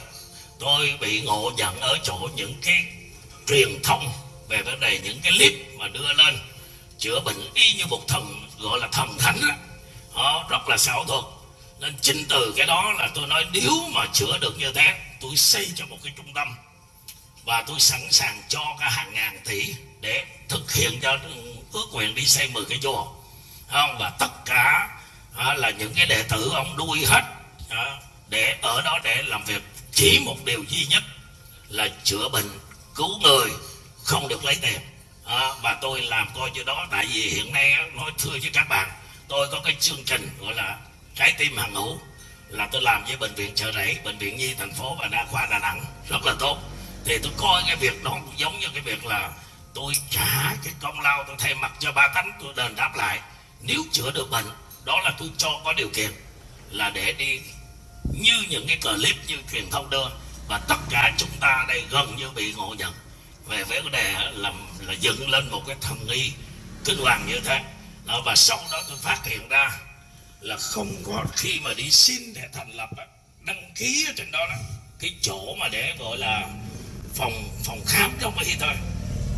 D: tôi bị ngộ nhận ở chỗ những cái truyền thông về vấn đề những cái clip mà đưa lên. Chữa bệnh y như một thần, gọi là thần thánh đó. đó, rất là xảo thuật. Nên chính từ cái đó là tôi nói nếu mà chữa được như thế tôi xây cho một cái trung tâm. Và tôi sẵn sàng cho cả hàng ngàn tỷ để thực hiện cho ước nguyện đi xây 10 cái chùa. Không và tất cả à, là những cái đệ tử ông đuôi hết à, để ở đó để làm việc. Chỉ một điều duy nhất là chữa bệnh cứu người không được lấy tiền. À, và tôi làm coi như đó tại vì hiện nay nói thưa với các bạn tôi có cái chương trình gọi là trái tim hàng hữu là tôi làm với bệnh viện chợ rẫy bệnh viện nhi thành phố và đa khoa đà nẵng. Rất là tốt. Thì tôi coi cái việc đó cũng giống như cái việc là tôi trả cái công lao tôi thay mặt cho ba tánh tôi đền đáp lại. Nếu chữa được bệnh đó là tôi cho có điều kiện là để đi như những cái clip như truyền thông đưa. Và tất cả chúng ta đây gần như bị ngộ nhận. Về vấn đề là là dựng lên một cái thần nghi kinh hoàng như thế. Đó, và sau đó tôi phát hiện ra là không có khi mà đi xin để thành lập đăng ký ở trên đó, đó cái chỗ mà để gọi là phòng phòng khám trong y thôi.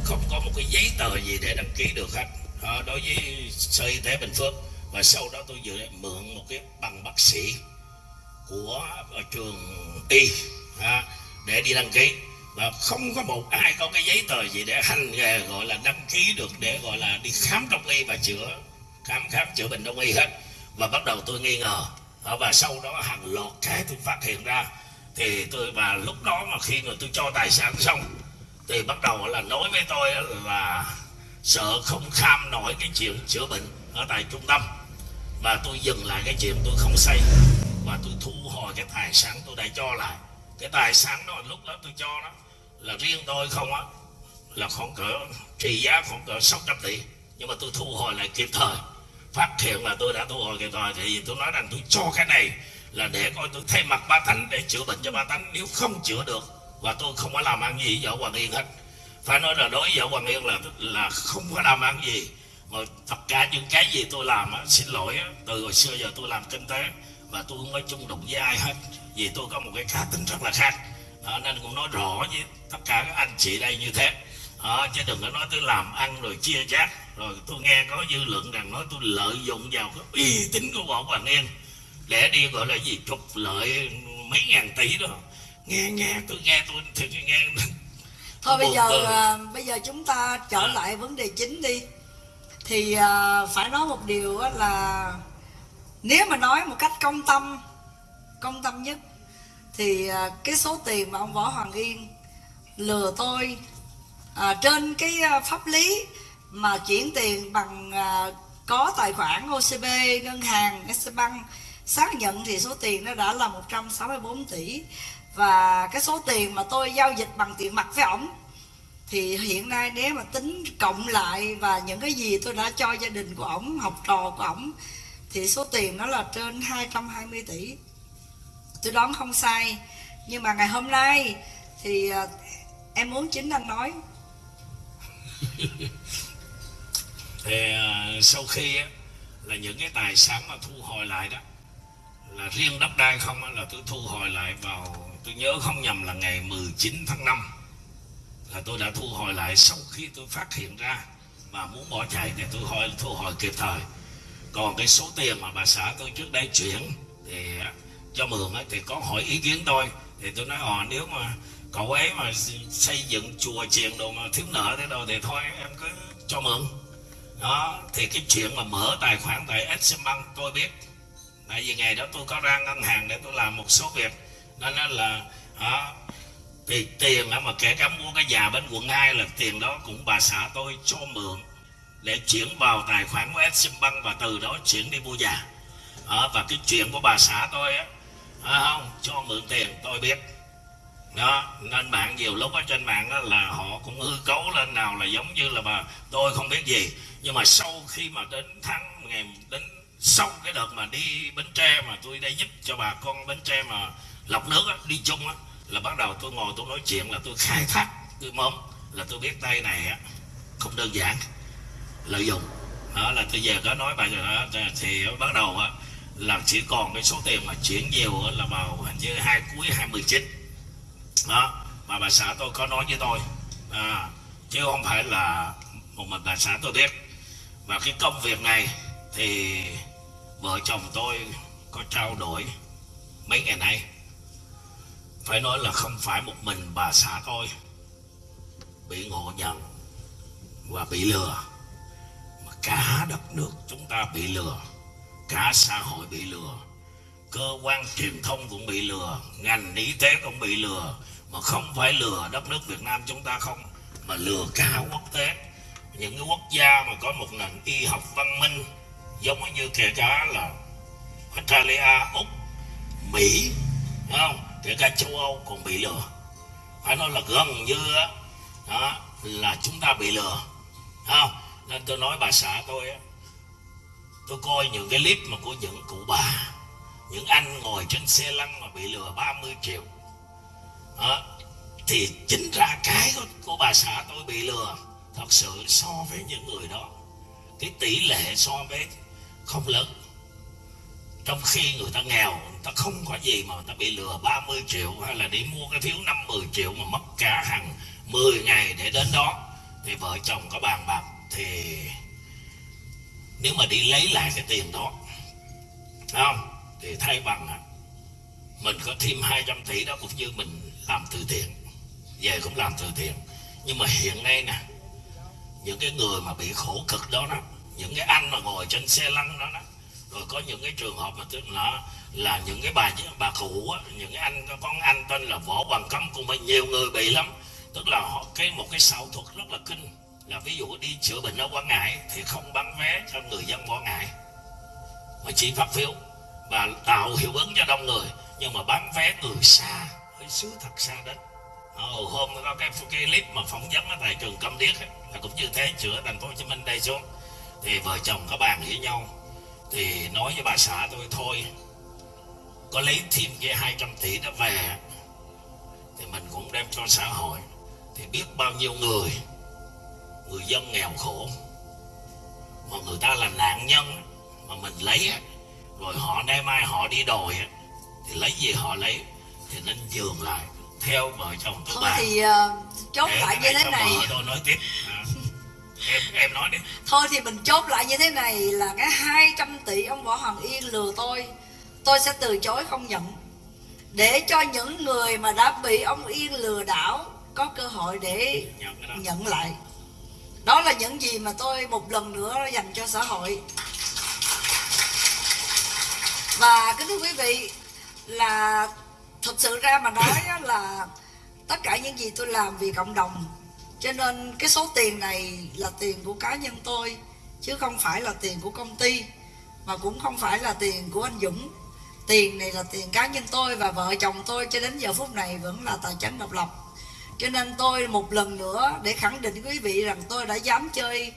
D: Không có một cái giấy tờ gì để đăng ký được hết. À, đối với sở y tế bình phước và sau đó tôi vừa mượn một cái bằng bác sĩ của ở trường y à, để đi đăng ký. Và không có một ai có cái giấy tờ gì để hành nghề gọi là đăng ký được để gọi là đi khám đông y và chữa khám khám chữa bệnh đông y hết và bắt đầu tôi nghi ngờ. Và sau đó hàng loạt cái tôi phát hiện ra. Thì tôi và lúc đó mà khi mà tôi cho tài sản xong, thì bắt đầu là nói với tôi là sợ không kham nổi cái chuyện chữa bệnh ở tại trung tâm. Và tôi dừng lại cái chuyện tôi không xây. Và tôi thu hồi cái tài sản tôi đã cho lại. Cái tài sản đó lúc đó tôi cho đó là riêng tôi không á. Là khoảng cỡ trị giá khoảng cỡ 600 tỷ. Nhưng mà tôi thu hồi lại kịp thời phát hiện là tôi đã thu hồi kịp thời thì tôi nói rằng tôi cho cái này là để coi tôi thay mặt ba thánh để chữa bệnh cho ba thánh. Nếu không chữa được và tôi không có làm ăn gì với vợ Hoàng Yên hết. Phải nói là đối với vợ Hoàng Yên là là không có làm ăn gì. Mà tất cả những cái gì tôi làm á, xin lỗi á, từ hồi xưa giờ tôi làm kinh tế và tôi không có chung đụng với ai hết. Vì tôi có một cái cá tính rất là khác. Đó, nên cũng nói rõ với tất cả các anh chị đây như thế đó, chứ đừng có nói tôi làm ăn rồi chia chác rồi tôi nghe có dư luận rằng nói tôi lợi dụng vào cái uy tín của võ Hoàng Yên để đi gọi là gì trục lợi mấy ngàn tỷ đó. Nghe nghe tôi nghe tôi thì nghe.
B: Thôi bây giờ à, bây giờ chúng ta trở
D: À.
B: lại vấn đề chính đi. Thì à, phải nói một điều á là nếu mà nói một cách công tâm công tâm nhất thì à, cái số tiền mà ông võ hoàng yên lừa tôi à, trên cái ờ, pháp lý mà chuyển tiền bằng à, có tài khoản OCB ngân hàng SBank xác nhận thì số tiền nó đã là 164 tỷ. Và cái số tiền mà tôi giao dịch bằng tiền mặt với ổng thì hiện nay nếu mà tính cộng lại và những cái gì tôi đã cho gia đình của ổng học trò của ổng thì số tiền nó là trên 220 tỷ. Tôi đoán không sai nhưng mà ngày hôm nay thì em muốn chính anh nói
D: thì à, sau khi á, là những cái tài sản mà thu hồi lại đó là riêng đất đai không á, là tôi thu hồi lại vào tôi nhớ không nhầm là ngày 19 tháng 5 là tôi đã thu hồi lại sau khi tôi phát hiện ra mà muốn bỏ chạy thì tôi hồi thu hồi kịp thời. Còn cái số tiền mà bà xã tôi trước đây chuyển thì à, cho mượn thì có hỏi ý kiến tôi thì tôi nói ờ nếu mà cậu ấy mà xây dựng chùa chiền đồ mà thiếu nợ thế đâu thì thôi em cứ cho mượn. Đó thì cái chuyện mà mở tài khoản tại exim bank tôi biết. Tại vì ngày đó tôi có ra ngân hàng để tôi làm một số việc. Nên là đó, thì tiền mà kể cả mua cái nhà bên quận 2 là tiền đó cũng bà xã tôi cho mượn để chuyển vào tài khoản của exim bank và từ đó chuyển đi mua nhà. Đó, và cái chuyện của bà xã tôi á à, không cho mượn tiền tôi biết đó nên bạn nhiều lúc ở trên mạng đó là họ cũng hư cấu lên nào là giống như là bà tôi không biết gì. Nhưng mà sau khi mà đến tháng ngày đến sau cái đợt mà đi bến tre mà tôi đã giúp cho bà con bến tre mà lọc nước á, đi chung á là bắt đầu tôi ngồi tôi nói chuyện là tôi khai thác tôi mong là tôi biết tay này á không đơn giản lợi dụng. Đó là tôi về có nói bà à, thì bắt đầu á là chỉ còn cái số tiền mà chuyển nhiều là vào hình như hai cuối 2019 đó mà bà xã tôi có nói với tôi. À, chứ không phải là một mình bà xã tôi biết. Và cái công việc này thì vợ chồng tôi có trao đổi mấy ngày nay. Phải nói là không phải một mình bà xã tôi bị ngộ nhận và bị lừa. Mà cả đất nước chúng ta bị lừa cả xã hội bị lừa cơ quan truyền thông cũng bị lừa ngành y tế cũng bị lừa. Mà không phải lừa đất nước Việt Nam chúng ta không mà lừa cả quốc tế. Những cái quốc gia mà có một nền y học văn minh giống như kể cả là Australia, Úc, Mỹ không? Kể cả châu Âu còn bị lừa. Phải nói là gần như đó, là chúng ta bị lừa. Không? Nên tôi nói bà xã tôi tôi coi những cái clip mà của những cụ bà những anh ngồi trên xe lăn mà bị lừa 30 triệu. Đó, thì chính ra cái của, của bà xã tôi bị lừa thật sự so với những người đó. Cái tỷ lệ so với không lớn. Trong khi người ta nghèo người ta không có gì mà người ta bị lừa 30 triệu hay là đi mua cái phiếu 50 triệu mà mất cả hàng 10 ngày để đến đó. Thì vợ chồng có bàn bạc thì nếu mà đi lấy lại cái tiền đó không? Thì thay bằng mình có thêm 200 tỷ đó cũng như mình làm từ thiện về cũng làm từ thiện. Nhưng mà hiện nay nè những cái người mà bị khổ cực đó đó những cái anh mà ngồi trên xe lăn đó đó rồi có những cái trường hợp mà tức là là những cái bà bà cụ á, những cái anh có con anh tên là võ bằng cấm cũng mà nhiều người bị lắm. Tức là họ cái một cái xạo thuật rất là kinh. Là ví dụ đi chữa bệnh ở quảng ngãi thì không bán vé cho người dân quảng ngãi mà chỉ phát phiếu và tạo hiệu ứng cho đông người nhưng mà bán vé người xa hơi xứ thật xa đến. Ồ, hôm có cái, cái clip mà phỏng vấn ở tại trường Câm Điếc ấy, là cũng như thế chữa thành phố Hồ Chí Minh đây xuống. Thì vợ chồng có bàn với nhau thì nói với bà xã tôi thôi có lấy thêm cái 200 tỷ đó về thì mình cũng đem cho xã hội. Thì biết bao nhiêu người người dân nghèo khổ mà người ta là nạn nhân mà mình lấy rồi họ nay mai họ đi đòi thì lấy gì họ lấy thì nên dường lại theo vợ chồng tôi
B: thôi
D: bà.
B: thì uh, chốt
D: Để
B: lại như thế này.
D: tôi nói tiếp. À. em em nói đi.
B: Thôi thì mình chốt lại như thế này là cái 200 tỷ ông võ hoàng yên lừa tôi. Tôi sẽ từ chối không nhận. Để cho những người mà đã bị ông yên lừa đảo có cơ hội để
D: nhận
B: nhận lại. Đó là những gì mà tôi một lần nữa dành cho xã hội và kính thưa quý vị, là thật sự ra mà nói là tất cả những gì tôi làm vì cộng đồng. Cho nên cái số tiền này là tiền của cá nhân tôi, chứ không phải là tiền của công ty, mà cũng không phải là tiền của anh Dũng. Tiền này là tiền cá nhân tôi và vợ chồng tôi, cho đến giờ phút này vẫn là tài chính độc lập. Cho nên tôi một lần nữa để khẳng định quý vị rằng tôi đã dám chơi,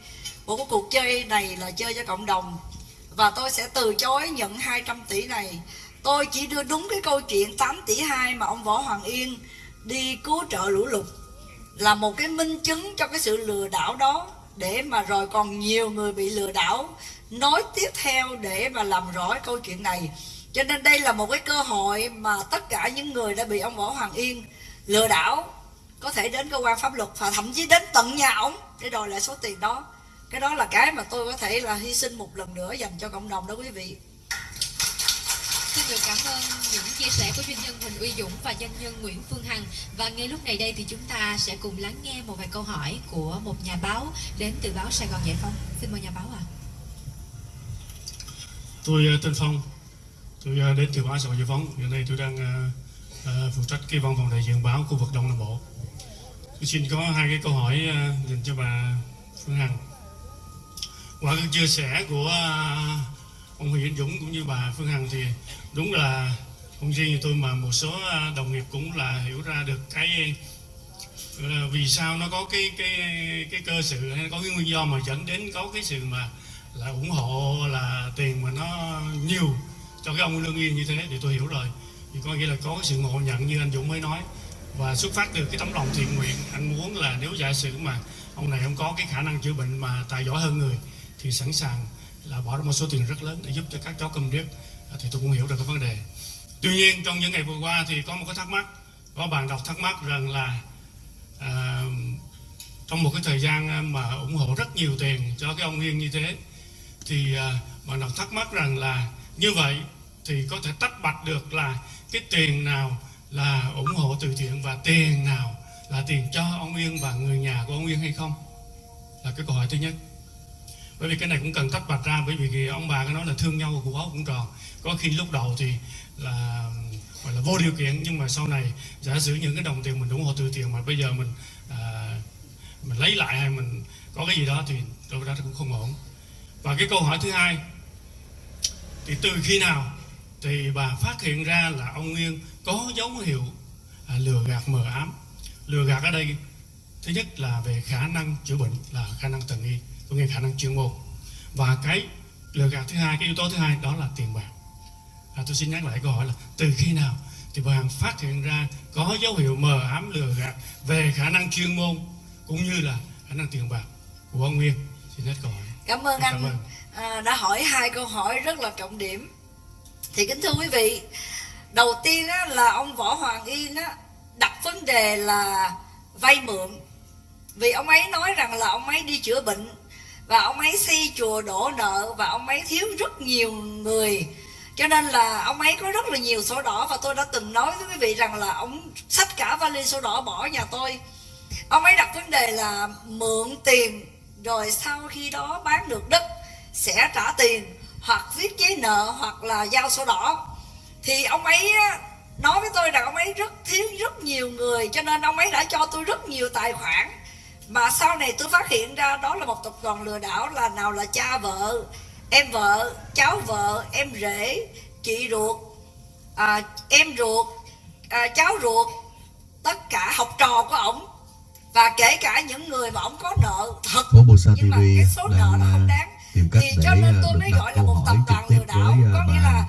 B: một cuộc chơi này là chơi cho cộng đồng và tôi sẽ từ chối nhận 200 tỷ này. Tôi chỉ đưa đúng cái câu chuyện 8 tỷ 2 mà ông Võ Hoàng Yên đi cứu trợ lũ lụt. Là một cái minh chứng cho cái sự lừa đảo đó, để mà rồi còn nhiều người bị lừa đảo nói tiếp theo để mà làm rõ câu chuyện này. Cho nên đây là một cái cơ hội mà tất cả những người đã bị ông Võ Hoàng Yên lừa đảo có thể đến cơ quan pháp luật và thậm chí đến tận nhà ổng để đòi lại số tiền đó cái đó là cái mà tôi có thể là hy sinh một lần nữa dành cho cộng đồng đó quý vị
E: Xin được cảm ơn những chia sẻ của doanh nhân Huỳnh Uy Dũng và doanh nhân Nguyễn Phương Hằng Và ngay lúc này đây thì chúng ta sẽ cùng lắng nghe một vài câu hỏi của một nhà báo đến từ báo Sài Gòn Giải Phóng Xin mời nhà báo ạ
F: Tôi ờ, tên Phong, tôi ờ, đến từ báo Sài Gòn Giải Phóng. Hiện nay tôi đang ờ, phụ trách cái văn phòng đại diện báo khu vực Đông Nam Bộ. Tôi xin có hai cái câu hỏi dành cho bà Phương Hằng. Qua các chia sẻ của à, ông Huỳnh Dũng cũng như bà Phương Hằng thì đúng là không riêng tôi mà một số à, đồng nghiệp cũng là hiểu ra được cái vì sao nó có cái cái cái cơ sự hay có cái nguyên do mà dẫn đến có cái sự mà là ủng hộ, là tiền mà nó nhiều cho cái ông lương yên như thế thì tôi hiểu rồi. Thì có nghĩa là có cái sự ngộ nhận như anh Dũng mới nói. Và xuất phát từ cái tấm lòng thiện nguyện, anh muốn là nếu giả sử mà ông này không có cái khả năng chữa bệnh mà tài giỏi hơn người thì sẵn sàng là bỏ ra một số tiền rất lớn để giúp cho các cháu cầm điếc à, thì tôi cũng hiểu được cái vấn đề. Tuy nhiên trong những ngày vừa qua thì có một cái thắc mắc có bạn đọc thắc mắc rằng là à, trong một cái thời gian à, mà ủng hộ rất nhiều tiền cho cái ông Yên như thế thì à, bạn đọc thắc mắc rằng là như vậy thì có thể tách bạch được là cái tiền nào là ủng hộ từ thiện và tiền nào là tiền cho ông Yên và người nhà của ông Yên hay không? Là cái câu hỏi thứ nhất bởi vì cái này cũng cần tách bạch ra bởi vì ông bà có nói là thương nhau của áo cũng tròn. Có khi lúc đầu thì là gọi là vô điều kiện nhưng mà sau này giả sử những cái đồng tiền mình ủng hộ từ thiện mà bây giờ mình à, mình lấy lại hay mình có cái gì đó thì đâu đó cũng không ổn. Và cái câu hỏi thứ hai thì từ khi nào thì bà phát hiện ra là ông Nguyên có dấu hiệu à, lừa gạt mờ ám? Lừa gạt ở đây thứ nhất là về khả năng chữa bệnh là khả năng tần y có nghĩa khả năng chuyên môn. Và cái lừa gạt thứ hai cái yếu tố thứ hai đó là tiền bạc. À, tôi xin nhắc lại câu hỏi là từ khi nào thì bà Hằng phát hiện ra có dấu hiệu mờ ám lừa gạt về khả năng chuyên môn cũng như là khả năng tiền bạc của ông Nguyên? Xin hết câu hỏi.
B: Cảm ơn
F: Cảm
B: anh.
F: ơn.
B: À, đã hỏi hai câu hỏi rất là trọng điểm. Thì kính thưa quý vị đầu tiên á, là ông võ hoàng yên á, đặt vấn đề là vay mượn. Vì ông ấy nói rằng là ông ấy đi chữa bệnh và ông ấy xây chùa đổ nợ và ông ấy thiếu rất nhiều người. Cho nên là ông ấy có rất là nhiều sổ đỏ và tôi đã từng nói với quý vị rằng là ông sách cả vali sổ đỏ bỏ nhà tôi. Ông ấy đặt vấn đề là mượn tiền, rồi sau khi đó bán được đất sẽ trả tiền, hoặc viết giấy nợ, hoặc là giao sổ đỏ. Thì ông ấy nói với tôi rằng ông ấy rất thiếu rất nhiều người, cho nên ông ấy đã cho tôi rất nhiều tài khoản mà sau này tôi phát hiện ra đó là một tập đoàn lừa đảo là nào là cha vợ em vợ cháu vợ em rể chị ruột à, em ruột à, cháu ruột tất cả học trò của ổng. Và kể cả những người mà ổng có nợ thật. Nhưng mà cái số nợ nó không
G: à,
B: đáng. thì cho nên
G: à,
B: tôi mới gọi là một tập đoàn lừa đảo
G: với
B: có
G: à,
B: nghĩa là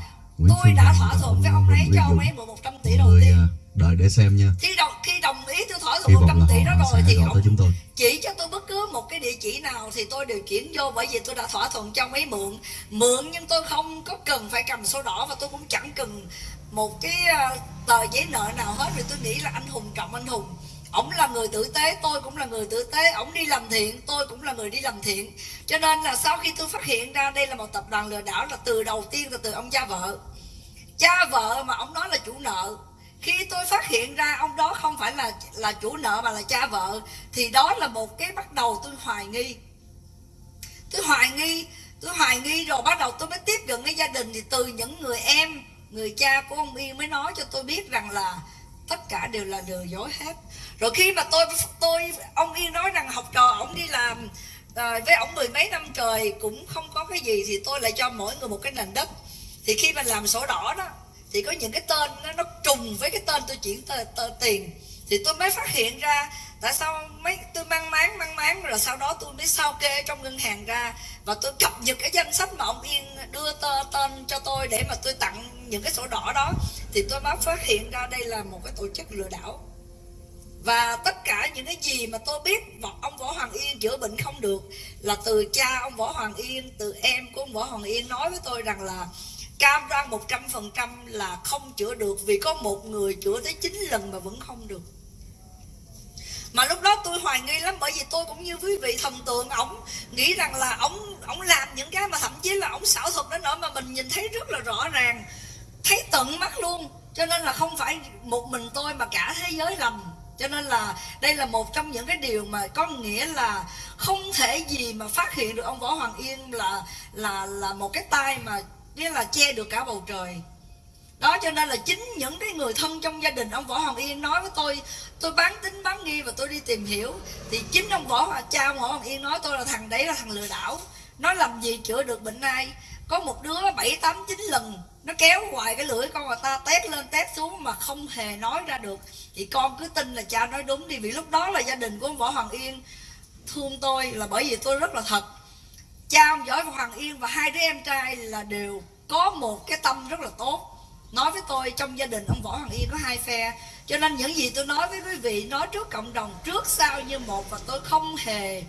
B: tôi đã thỏa thuận với ông ấy cho ông ấy mượn 100 tỷ đầu tiên.
G: à, đợi để xem nha.
B: Khi đồng khi đồng ý tôi thỏa thuận
G: vọng
B: 100
G: là
B: tỷ đó rồi thì
G: gọi
B: ông
G: chúng tôi.
B: chỉ cho tôi bất cứ một cái địa chỉ nào thì tôi đều chuyển vô bởi vì tôi đã thỏa thuận cho ông ấy mượn. Mượn nhưng tôi không có cần phải cầm sổ đỏ và tôi cũng chẳng cần một cái à, tờ giấy nợ nào hết vì tôi nghĩ là anh hùng trọng anh hùng. Ổng là người tử tế tôi cũng là người tử tế. Ổng đi làm thiện tôi cũng là người đi làm thiện. Cho nên là sau khi tôi phát hiện ra đây là một tập đoàn lừa đảo là từ đầu tiên là từ ông cha vợ. Cha vợ mà ông nói là chủ nợ khi tôi phát hiện ra ông đó không phải là là chủ nợ mà là cha vợ thì đó là một cái bắt đầu tôi hoài nghi. Tôi hoài nghi tôi hoài nghi rồi bắt đầu tôi mới tiếp cận cái gia đình. Thì từ những người em người cha của ông Yên mới nói cho tôi biết rằng là tất cả đều là lừa dối hết. Rồi khi mà tôi tôi ông Yên nói rằng học trò ông đi làm à, với ông mười mấy năm trời cũng không có cái gì thì tôi lại cho mỗi người một cái nền đất. Thì khi mà làm sổ đỏ đó thì có những cái tên nó, nó trùng với cái tên tôi chuyển tờ, tờ tiền. Thì tôi mới phát hiện ra tại sao mấy tôi mang máng mang máng rồi sau đó tôi mới sao kê trong ngân hàng ra. Và tôi cập nhật cái danh sách mà ông Yên đưa tờ, tên cho tôi để mà tôi tặng những cái sổ đỏ đó. Thì tôi mới phát hiện ra đây là một cái tổ chức lừa đảo. Và tất cả những cái gì mà tôi biết võ- ông Võ Hoàng Yên chữa bệnh không được là từ cha ông Võ Hoàng Yên, từ em của ông Võ Hoàng Yên nói với tôi rằng là cam đoan 100% là không chữa được vì có một người chữa tới 9 lần mà vẫn không được. Mà lúc đó tôi hoài nghi lắm, bởi vì tôi cũng như quý vị thần tượng, ổng nghĩ rằng là ổng ổng làm những cái mà thậm chí là ổng xảo thuật đến nỗi mà mình nhìn thấy rất là rõ ràng, thấy tận mắt luôn cho nên là không phải một mình tôi mà cả thế giới lầm cho nên là đây là một trong những cái điều mà có nghĩa là không thể gì mà phát hiện được ông võ hoàng yên là là là một cái tay mà nghĩa là che được cả bầu trời. Đó cho nên là chính những cái người thân trong gia đình ông võ hoàng yên nói với tôi tôi bán tính, bán nghi và tôi đi tìm hiểu. Thì chính ông võ cha ông võ hoàng yên nói, tôi là thằng đấy là thằng lừa đảo. Nó làm gì chữa được bệnh ai? Có một đứa bảy, tám, chín lần, nó kéo hoài cái lưỡi con người ta tét lên tét xuống mà không hề nói ra được. Thì con cứ tin là cha nói đúng đi, vì lúc đó là gia đình của ông võ hoàng yên thương tôi là bởi vì tôi rất là thật cha ông võ hoàng yên và hai đứa em trai là đều có một cái tâm rất là tốt. Nói với tôi, trong gia đình ông võ hoàng yên có hai phe, cho nên những gì tôi nói với quý vị, nói trước cộng đồng, trước sau như một và tôi không hề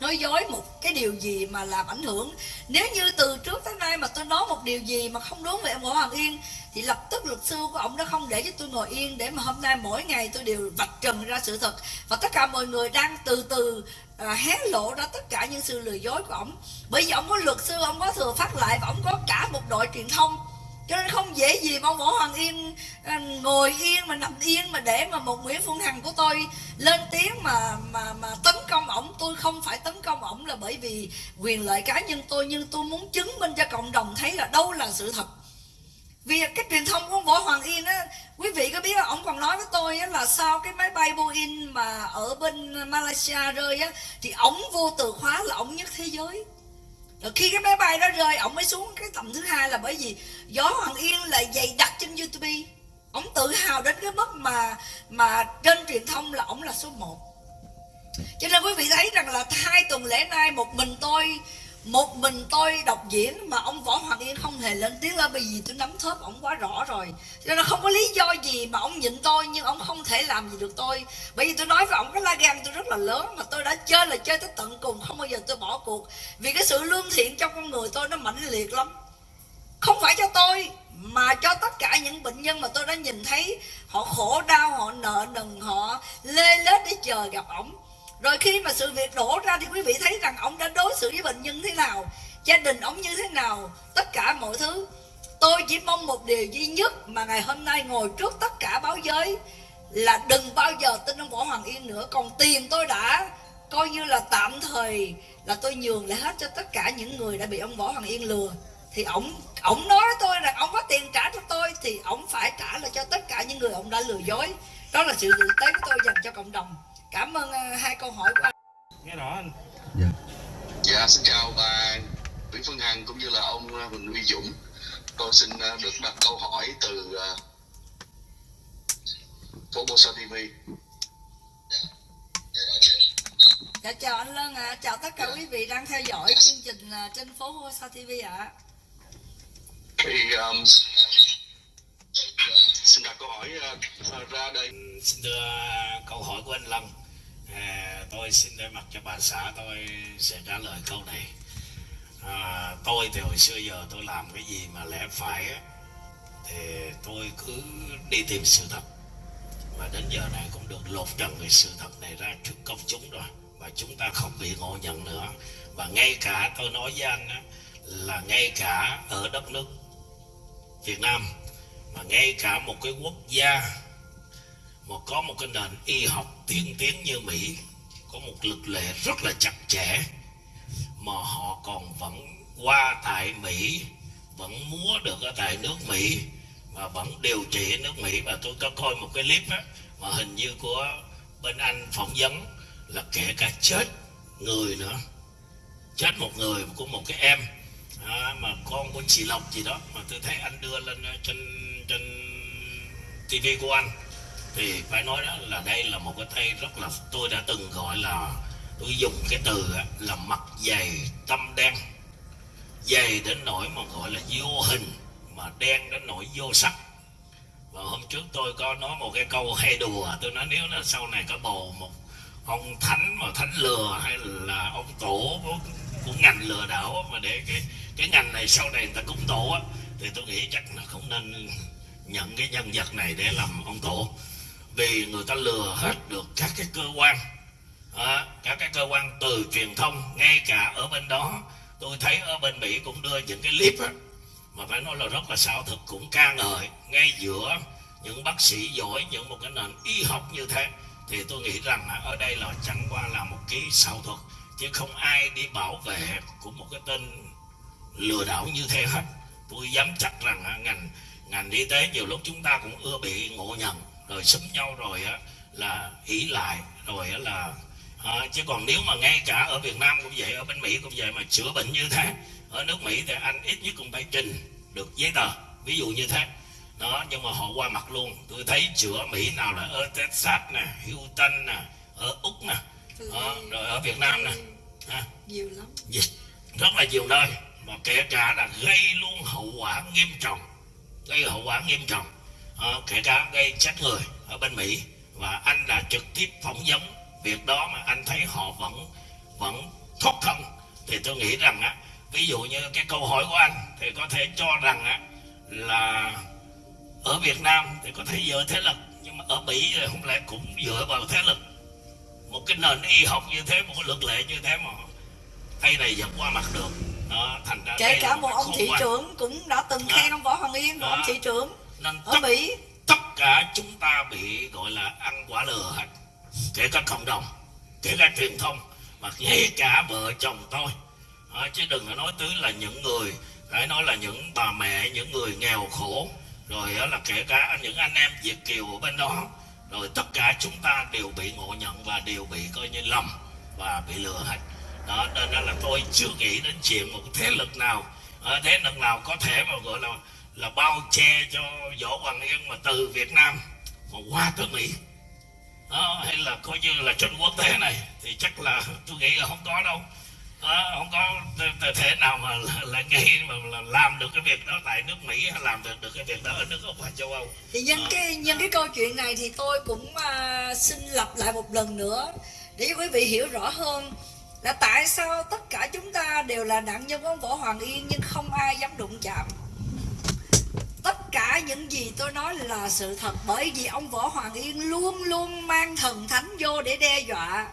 B: nói dối một cái điều gì mà làm ảnh hưởng. Nếu như từ trước tới nay mà tôi nói một điều gì mà không đúng về ông Võ Hoàng Yên, thì lập tức luật sư của ông đã không để cho tôi ngồi yên để mà hôm nay mỗi ngày tôi đều vạch trần ra sự thật. Và tất cả mọi người đang từ từ à, hé lộ ra tất cả những sự lừa dối của ông bởi vì ông có luật sư ông có thừa phát lại và ông có cả một đội truyền thông. Cho nên không dễ gì mà ông Võ Hoàng Yên à, ngồi yên mà nằm yên mà để mà một Nguyễn Phương Hằng của tôi lên tiếng mà mà mà tấn công ổng. Tôi không phải tấn công ổng là bởi vì quyền lợi cá nhân tôi nhưng tôi muốn chứng minh cho cộng đồng thấy là đâu là sự thật vì cái truyền thông của ông Võ Hoàng Yên á quý vị có biết là ông còn nói với tôi á, là sau cái máy bay Boeing mà ở bên Malaysia rơi á thì ông vô từ khóa là ông nhất thế giới. Rồi khi cái máy bay đó rơi ông mới xuống cái tầm thứ hai là bởi vì Võ Hoàng Yên là dày đặt trên YouTube. Ông tự hào đến cái mức mà mà trên truyền thông là ông là số 1 cho nên quý vị thấy rằng là hai tuần lễ nay một mình tôi một mình tôi đọc diễn mà ông võ hoàng yên không hề lên tiếng lên bởi vì tôi nắm thớp ông quá rõ rồi. Cho nên không có lý do gì mà ông nhịn tôi, nhưng ông không thể làm gì được tôi. Bởi vì tôi nói với ông cái la gan tôi rất là lớn mà tôi đã chơi là chơi tới tận cùng, không bao giờ tôi bỏ cuộc. Vì cái sự lương thiện trong con người tôi nó mãnh liệt lắm. Không phải cho tôi, mà cho tất cả những bệnh nhân mà tôi đã nhìn thấy. Họ khổ đau, họ nợ nần, họ lê lết để chờ gặp ổng rồi khi mà sự việc đổ ra thì quý vị thấy rằng ông đã đối xử với bệnh nhân thế nào, gia đình ông như thế nào, tất cả mọi thứ. Tôi chỉ mong một điều duy nhất mà ngày hôm nay ngồi trước tất cả báo giới là đừng bao giờ tin ông võ hoàng yên nữa. Còn tiền tôi đã coi như là tạm thời là tôi nhường lại hết cho tất cả những người đã bị ông võ hoàng yên lừa. Thì ổng ổng nói với tôi rằng ông có tiền trả cho tôi thì ổng phải trả lại cho tất cả những người ông đã lừa dối. Đó là sự tử tế của tôi dành cho cộng đồng cảm ơn uh, hai câu hỏi của anh.
F: Nghe rõ anh.
G: Dạ, xin chào bà Nguyễn Phương Hằng cũng như là ông uh, Huỳnh Uy Dũng. Tôi xin uh, được đặt câu hỏi từ uh, Formosa TV.
B: dạ chào anh Lân ạ. Chào tất cả quý vị đang theo dõi chương trình uh, trên phố Hosa TV ạ.
G: Thì um, xin đặt câu hỏi uh, ra đây.
D: xin đưa câu hỏi của anh Lâm à, tôi xin thay mặt cho bà xã tôi sẽ trả lời câu này. À, tôi thì hồi xưa giờ tôi làm cái gì mà lẽ phải á, thì tôi cứ đi tìm sự thật. Và đến giờ này cũng được lột trần cái sự thật này ra trước công chúng rồi. Và chúng ta không bị ngộ nhận nữa. Và ngay cả tôi nói với anh á, là ngay cả ở đất nước Việt Nam mà ngay cả một cái quốc gia mà có một cái nền y học tiên tiến như Mỹ có một lực lệ rất là chặt chẽ mà họ còn vẫn qua tại Mỹ vẫn múa được ở tại nước Mỹ và vẫn điều trị nước Mỹ. Và tôi có coi một cái clip á mà hình như của bên Anh phỏng vấn là kể cả chết người nữa. Chết một người của một cái em à, mà con của chị Lộc gì đó mà tôi thấy anh đưa lên ờ, trên trên TV của anh thì phải nói đó là đây là một cái thay rất là tôi đã từng gọi là tôi dùng cái từ là mặt dày tâm đen. Dày đến nỗi mà gọi là vô hình mà đen đến nỗi vô sắc. Và hôm trước tôi có nói một cái câu hay đùa tôi nói nếu là sau này có bầu một ông thánh mà thánh lừa hay là ông tổ của, của ngành lừa đảo mà để cái cái ngành này sau này người ta cúng tổ á thì tôi nghĩ chắc là không nên nhận cái nhân vật này để làm ông tổ vì người ta lừa hết được các cái cơ quan. À, các cái cơ quan từ truyền thông ngay cả ở bên đó. Tôi thấy ở bên mỹ cũng đưa những cái clip á, mà phải nói là rất là xảo thực cũng ca ngợi ngay giữa những bác sĩ giỏi những một cái nền y học như thế. Thì tôi nghĩ rằng là ở đây là chẳng qua là một cái xảo thuật chứ không ai đi bảo vệ của một cái tên lừa đảo như thế hết. Tôi dám chắc rằng ngành ngành y tế nhiều lúc chúng ta cũng ưa bị ngộ nhận rồi xúm nhau rồi á là ỷ lại rồi á là à, chứ còn nếu mà ngay cả ở Việt Nam cũng vậy ở bên Mỹ cũng vậy mà chữa bệnh như thế ở nước mỹ thì anh ít nhất cũng phải trình được giấy tờ ví dụ như thế. Đó nhưng mà họ qua mặt luôn. Tôi thấy chữa mỹ nào là ở texas nè houston nè ở úc nè đó, rồi ở việt nam nè ha.
B: nhiều lắm.
D: Dịch rất là nhiều nơi và kể cả là gây luôn hậu quả nghiêm trọng gây hậu quả nghiêm trọng Ờ, kể cả gây chết người ở bên Mỹ và anh đã trực tiếp phỏng vấn việc đó mà anh thấy họ vẫn vẫn thoát thân. Thì tôi nghĩ rằng á ví dụ như cái câu hỏi của anh thì có thể cho rằng á là ở Việt Nam thì có thể dựa thế lực nhưng mà ở Mỹ thì không lẽ cũng dựa vào thế lực? Một cái nền y học như thế một cái luật lệ như thế mà tay này vẫn qua mặt được. Đó thành ra
B: kể cả một ông thị trưởng cũng đã từng khen ông võ hoàng yên của ông thị trưởng
D: nên
B: ở
D: tất
B: mỹ.
D: tất cả chúng ta bị gọi là ăn quả lừa hết. Kể cả cộng đồng kể cả truyền thông mà ngay cả vợ chồng tôi. Đó, chứ đừng có nói tới là những người phải nói là những bà mẹ những người nghèo khổ. Rồi đó là kể cả những anh em việt kiều ở bên đó. Rồi tất cả chúng ta đều bị ngộ nhận và đều bị coi như lầm và bị lừa hết. Đó nên đó là tôi chưa nghĩ đến chuyện một thế lực nào. Ờ, thế lực nào có thể mà gọi là là bao che cho võ hoàng yên mà từ việt nam mà qua tới mỹ. Đó, hay là coi như là trên quốc tế này thì chắc là tôi nghĩ là không có đâu. Đó, không có thể- nào mà là, là ngay mà là làm được cái việc đó tại nước mỹ hay làm được được cái việc đó ở nước hay châu âu.
B: Thì nhân
D: Đó.
B: cái nhân cái câu chuyện này thì tôi cũng à, xin lặp lại một lần nữa để cho quý vị hiểu rõ hơn là tại sao tất cả chúng ta đều là nạn nhân của ông võ hoàng yên nhưng không ai dám đụng chạm cả những gì tôi nói là sự thật, bởi vì ông võ hoàng yên luôn luôn mang thần thánh vô để đe dọa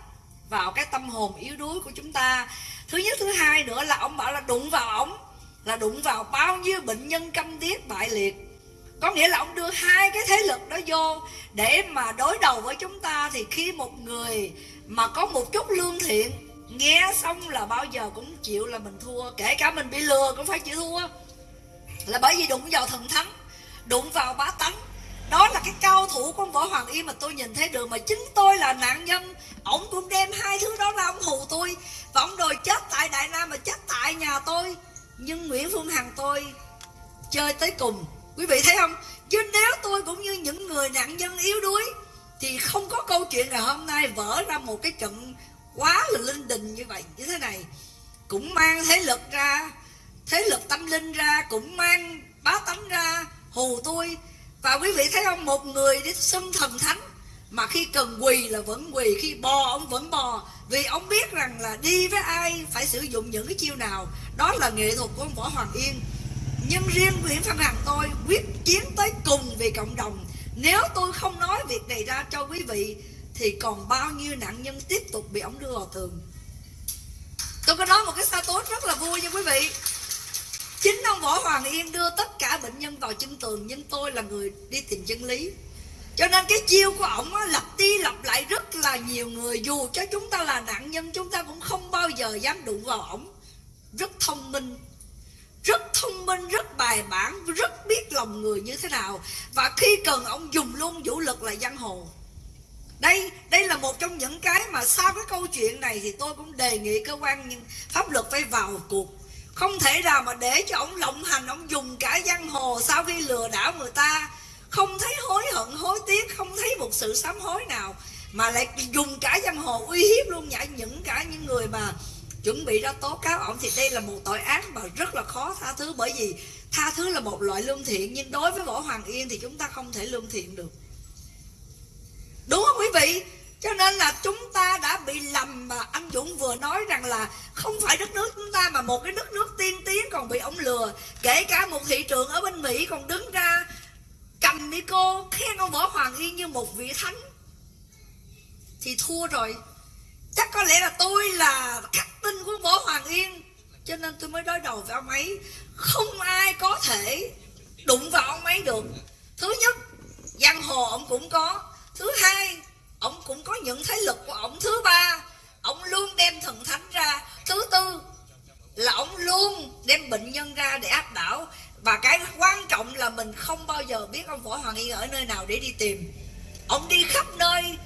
B: vào cái tâm hồn yếu đuối của chúng ta. Thứ nhất, thứ hai nữa là ông bảo là đụng vào ổng là đụng vào bao nhiêu bệnh nhân câm điếc bại liệt. Có nghĩa là ông đưa hai cái thế lực đó vô để mà đối đầu với chúng ta. Thì khi một người mà có một chút lương thiện, nghe xong là bao giờ cũng chịu là mình thua, kể cả mình bị lừa cũng phải chịu thua. Là bởi vì đụng vào thần thánh đụng vào bá tánh. Đó là cái cao thủ của ông võ hoàng yên mà tôi nhìn thấy được, mà chính tôi là nạn nhân. Ổng cũng đem hai thứ đó ra ông hù tôi. Và ông đòi chết tại đại nam mà chết tại nhà tôi. Nhưng nguyễn phương hằng tôi chơi tới cùng. Quý vị thấy không? Chứ nếu tôi cũng như những người nạn nhân yếu đuối, thì không có câu chuyện ngày hôm nay vỡ ra một cái trận quá là linh đình như vậy, như thế này. Cũng mang thế lực ra, thế lực tâm linh ra, cũng mang bá tánh ra hù tôi. Và quý vị thấy không? Một người đi xưng thần thánh mà khi cần quỳ là vẫn quỳ, khi bò ông vẫn bò. Vì ông biết rằng là đi với ai phải sử dụng những cái chiêu nào. Đó là nghệ thuật của ông võ hoàng yên. Nhưng riêng Nguyễn Văn Hằng tôi quyết chiến tới cùng vì cộng đồng. Nếu tôi không nói việc này ra cho quý vị, thì còn bao nhiêu nạn nhân tiếp tục bị ông đưa vào tường. Tôi có nói một cái status tốt rất là vui nha quý vị chính ông võ hoàng yên đưa tất cả bệnh nhân vào chân tường, nhưng tôi là người đi tìm chân lý. Cho nên cái chiêu của ổng lặp đi lặp lại rất là nhiều người. Dù cho chúng ta là nạn nhân, chúng ta cũng không bao giờ dám đụng vào ổng. Rất thông minh, rất thông minh, rất bài bản, rất biết lòng người như thế nào. Và khi cần, ông dùng luôn vũ lực là giang hồ. Đây đây là một trong những cái mà sau cái câu chuyện này thì tôi cũng đề nghị cơ quan pháp luật phải vào cuộc không thể nào mà để cho ông lộng hành, ông dùng cả giang hồ sau khi lừa đảo người ta. Không thấy hối hận, hối tiếc, không thấy một sự sám hối nào, mà lại dùng cả giang hồ uy hiếp luôn nhảy những cả những người mà chuẩn bị ra tố cáo ông thì đây là một tội ác mà rất là khó tha thứ, bởi vì tha thứ là một loại lương thiện, nhưng đối với võ hoàng yên thì chúng ta không thể lương thiện được. Đúng không quý vị? Cho nên là chúng ta đã bị lầm mà anh Dũng vừa nói rằng là không phải đất nước chúng ta mà một cái đất nước tiên tiến còn bị ông lừa. Kể cả một thị trường ở bên Mỹ còn đứng ra cầm micro khen ông Võ Hoàng Yên như một vị thánh. Thì thua rồi. Chắc có lẽ là tôi là khắc tinh của Võ Hoàng Yên. Cho nên tôi mới đối đầu với ông ấy. Không ai có thể đụng vào ông ấy được. Thứ nhất, giang hồ ông cũng có. Thứ hai ông cũng có những thế lực của ông thứ ba. Ông luôn đem thần thánh ra. Thứ tư là ông luôn đem bệnh nhân ra để áp đảo. Và cái quan trọng là mình không bao giờ biết ông võ hoàng yên ở nơi nào để đi tìm. Ông đi khắp nơi.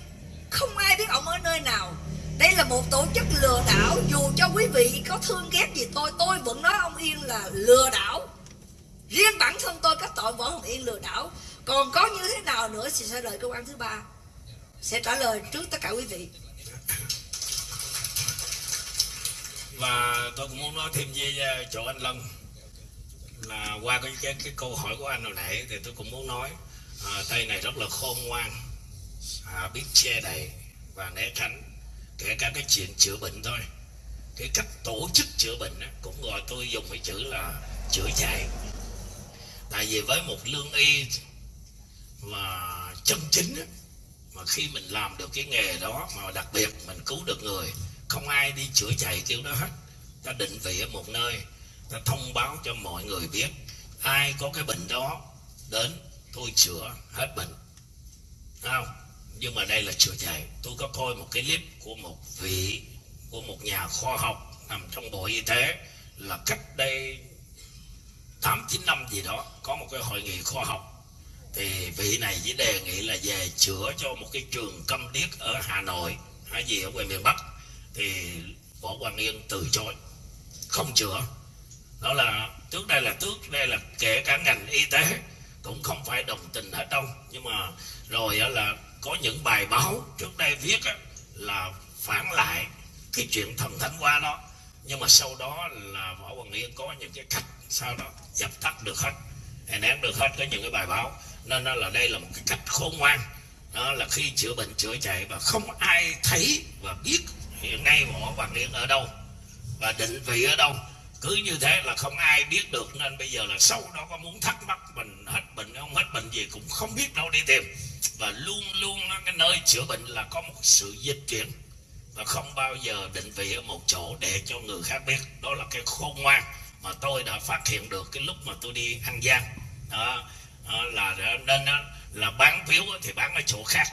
B: Không ai biết ông ở nơi nào. Đây là một tổ chức lừa đảo. Dù cho quý vị có thương ghét gì tôi tôi vẫn nói ông yên là lừa đảo. Riêng bản thân tôi có tội võ hoàng yên lừa đảo. Còn có như thế nào nữa thì sẽ đợi cơ quan thứ ba sẽ trả lời trước tất cả quý vị.
D: Và tôi cũng muốn nói thêm về à, chỗ anh Lâm. Là qua cái cái, cái câu hỏi của anh hồi nãy thì tôi cũng muốn nói à, tay này rất là khôn ngoan à, biết che đậy và né tránh. Kể cả cái chuyện chữa bệnh thôi. Cái cách tổ chức chữa bệnh á, cũng gọi tôi dùng cái chữ là chữa chạy. Tại vì với một lương y mà chân chính á, mà khi mình làm được cái nghề đó mà đặc biệt mình cứu được người, không ai đi chữa chạy kiểu đó hết. Ta định vị ở một nơi, ta thông báo cho mọi người biết, ai có cái bệnh đó, đến tôi chữa hết bệnh. Không? Nhưng mà đây là chữa chạy. Tôi có coi một cái clip của một vị, của một nhà khoa học nằm trong bộ y tế, là cách đây tám chín năm gì đó, có một cái hội nghị khoa học thì vị này chỉ đề nghị là về chữa cho một cái trường câm điếc ở Hà Nội. Hay gì ở ngoài miền Bắc. Thì Võ Hoàng Yên từ chối. Không chữa. Đó là trước đây là trước đây là kể cả ngành y tế cũng không phải đồng tình hết đâu. Nhưng mà rồi là có những bài báo trước đây viết là phản lại cái chuyện thần thánh qua đó. Nhưng mà sau đó là võ hoàng yên có những cái cách sau đó dập tắt được hết đè nén được hết có những cái bài báo nên đó là đây là một cái cách khôn ngoan. Đó là khi chữa bệnh chữa chạy và không ai thấy và biết hiện nay võ hoàng yên ở đâu và định vị ở đâu. Cứ như thế là không ai biết được. Nên bây giờ là sau đó có muốn thắc mắc mình hết bệnh không hết bệnh gì cũng không biết đâu đi tìm. Và luôn luôn cái nơi chữa bệnh là có một sự dịch chuyển và không bao giờ định vị ở một chỗ để cho người khác biết. Đó là cái khôn ngoan mà tôi đã phát hiện được cái lúc mà tôi đi ăn gian đó, Ờ, là nên ờ, là bán phiếu thì bán ở chỗ khác,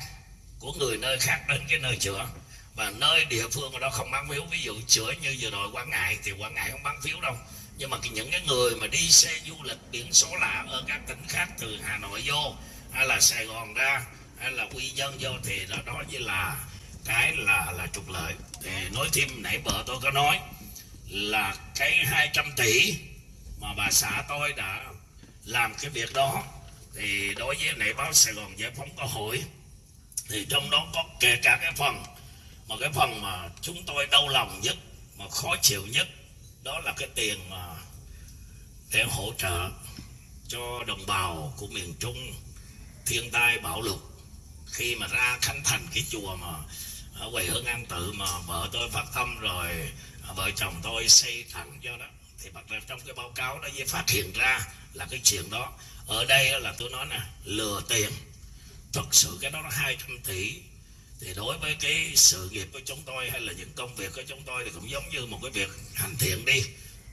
D: của người nơi khác đến cái nơi chữa. Và nơi địa phương ở đó không bán phiếu, ví dụ chữa như vừa rồi quảng ngãi, thì quảng ngãi không bán phiếu đâu. Nhưng mà những cái người mà đi xe du lịch biển số lạ ở các tỉnh khác từ hà nội vô, hay là sài gòn ra, hay là quy dân vô, thì đó đó như là cái là là trục lợi. Thì nói thêm nãy vợ tôi có nói là cái 200 tỷ mà bà xã tôi đã làm cái việc đó thì đối với lại báo Sài Gòn Giải phóng có hỏi thì trong đó có kể cả cái phần mà cái phần mà chúng tôi đau lòng nhất, mà khó chịu nhất, đó là cái tiền mà để hỗ trợ cho đồng bào của miền Trung thiên tai bão lụt. Khi mà ra khánh thành cái chùa mà ở quầy hương an tự mà vợ tôi phát tâm rồi, vợ chồng tôi xây thẳng cho đó, thì bắt đầu trong cái báo cáo đó mới phát hiện ra là cái chuyện đó ở đây là tôi nói nè, lừa tiền. Thật sự cái đó là 200 tỷ. Thì đối với cái sự nghiệp của chúng tôi hay là những công việc của chúng tôi thì cũng giống như một cái việc hành thiện đi.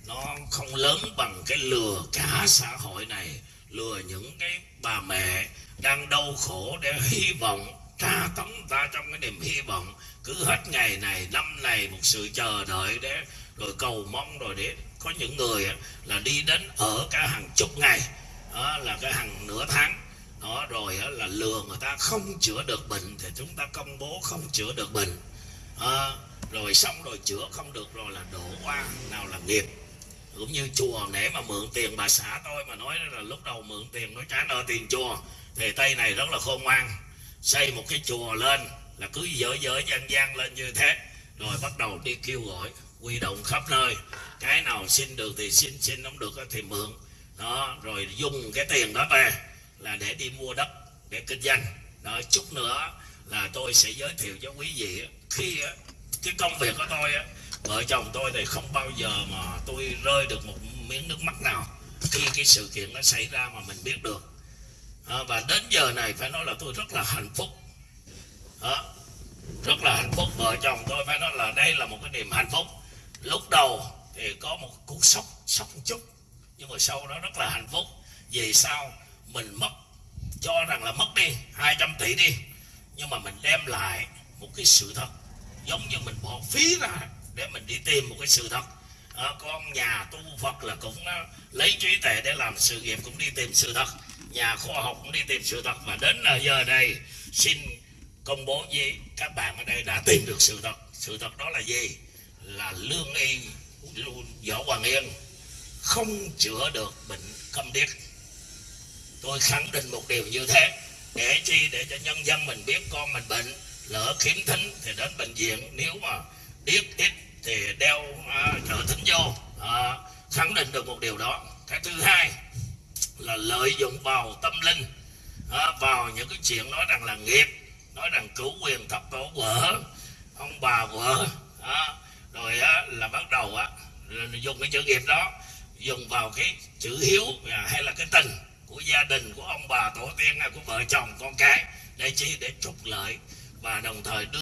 D: Nó không lớn bằng cái lừa cả xã hội này, lừa những cái bà mẹ đang đau khổ để hy vọng, tra tấn ta trong cái niềm hy vọng cứ hết ngày này, năm này một sự chờ đợi để rồi cầu mong, rồi để có những người là đi đến ở cả hàng chục ngày đó là cái hàng nửa tháng. Đó rồi là lừa người ta không chữa được bệnh thì chúng ta công bố không chữa được bệnh. À, rồi xong rồi chữa không được rồi là đổ qua nào là nghiệp. Cũng như chùa để mà mượn tiền bà xã tôi mà nói là lúc đầu mượn tiền nói trả nợ tiền chùa thì tây này rất là khôn ngoan. Xây một cái chùa lên là cứ dở dở gian gian lên như thế rồi bắt đầu đi kêu gọi quy động khắp nơi. Cái nào xin được thì xin xin không được thì mượn đó rồi dùng cái tiền đó về là để đi mua đất để kinh doanh. Đó chút nữa là tôi sẽ giới thiệu cho quý vị khi cái công việc của tôi vợ chồng tôi thì không bao giờ mà tôi rơi được một miếng nước mắt nào khi cái sự kiện nó xảy ra mà mình biết được. À, và đến giờ này phải nói là tôi rất là hạnh phúc. À, rất là hạnh phúc. Vợ chồng tôi phải nói là đây là một cái niềm hạnh phúc. Lúc đầu thì có một cú sốc sốc một chút nhưng mà sau đó rất là hạnh phúc. Về sau mình mất cho rằng là mất đi 200 tỷ đi. Nhưng mà mình đem lại một cái sự thật giống như mình bỏ phí ra để mình đi tìm một cái sự thật. À, con nhà tu Phật là cũng uh, lấy trí tuệ để làm sự nghiệp cũng đi tìm sự thật. Nhà khoa học cũng đi tìm sự thật. Và đến giờ đây xin công bố với các bạn ở đây đã tìm được sự thật. Sự thật đó là gì? Là lương y võ hoàng yên không chữa được bệnh câm điếc. Tôi khẳng định một điều như thế. Để chi? Để cho nhân dân mình biết con mình bệnh lỡ khiếm thính thì đến bệnh viện. Nếu mà điếc ít thì đeo à, trợ trợ thính vô. Uh, khẳng định được một điều đó. Cái thứ hai là lợi dụng vào tâm linh uh, vào những cái chuyện nói rằng là nghiệp nói rằng cứu quyền thập tổ vợ ông bà vợ uh, rồi uh, là bắt đầu uh, dùng cái chữ nghiệp đó dùng vào cái chữ hiếu à, hay là cái tình của gia đình của ông bà tổ tiên à, của vợ chồng, con cái, để chi? Để trục lợi và đồng thời đưa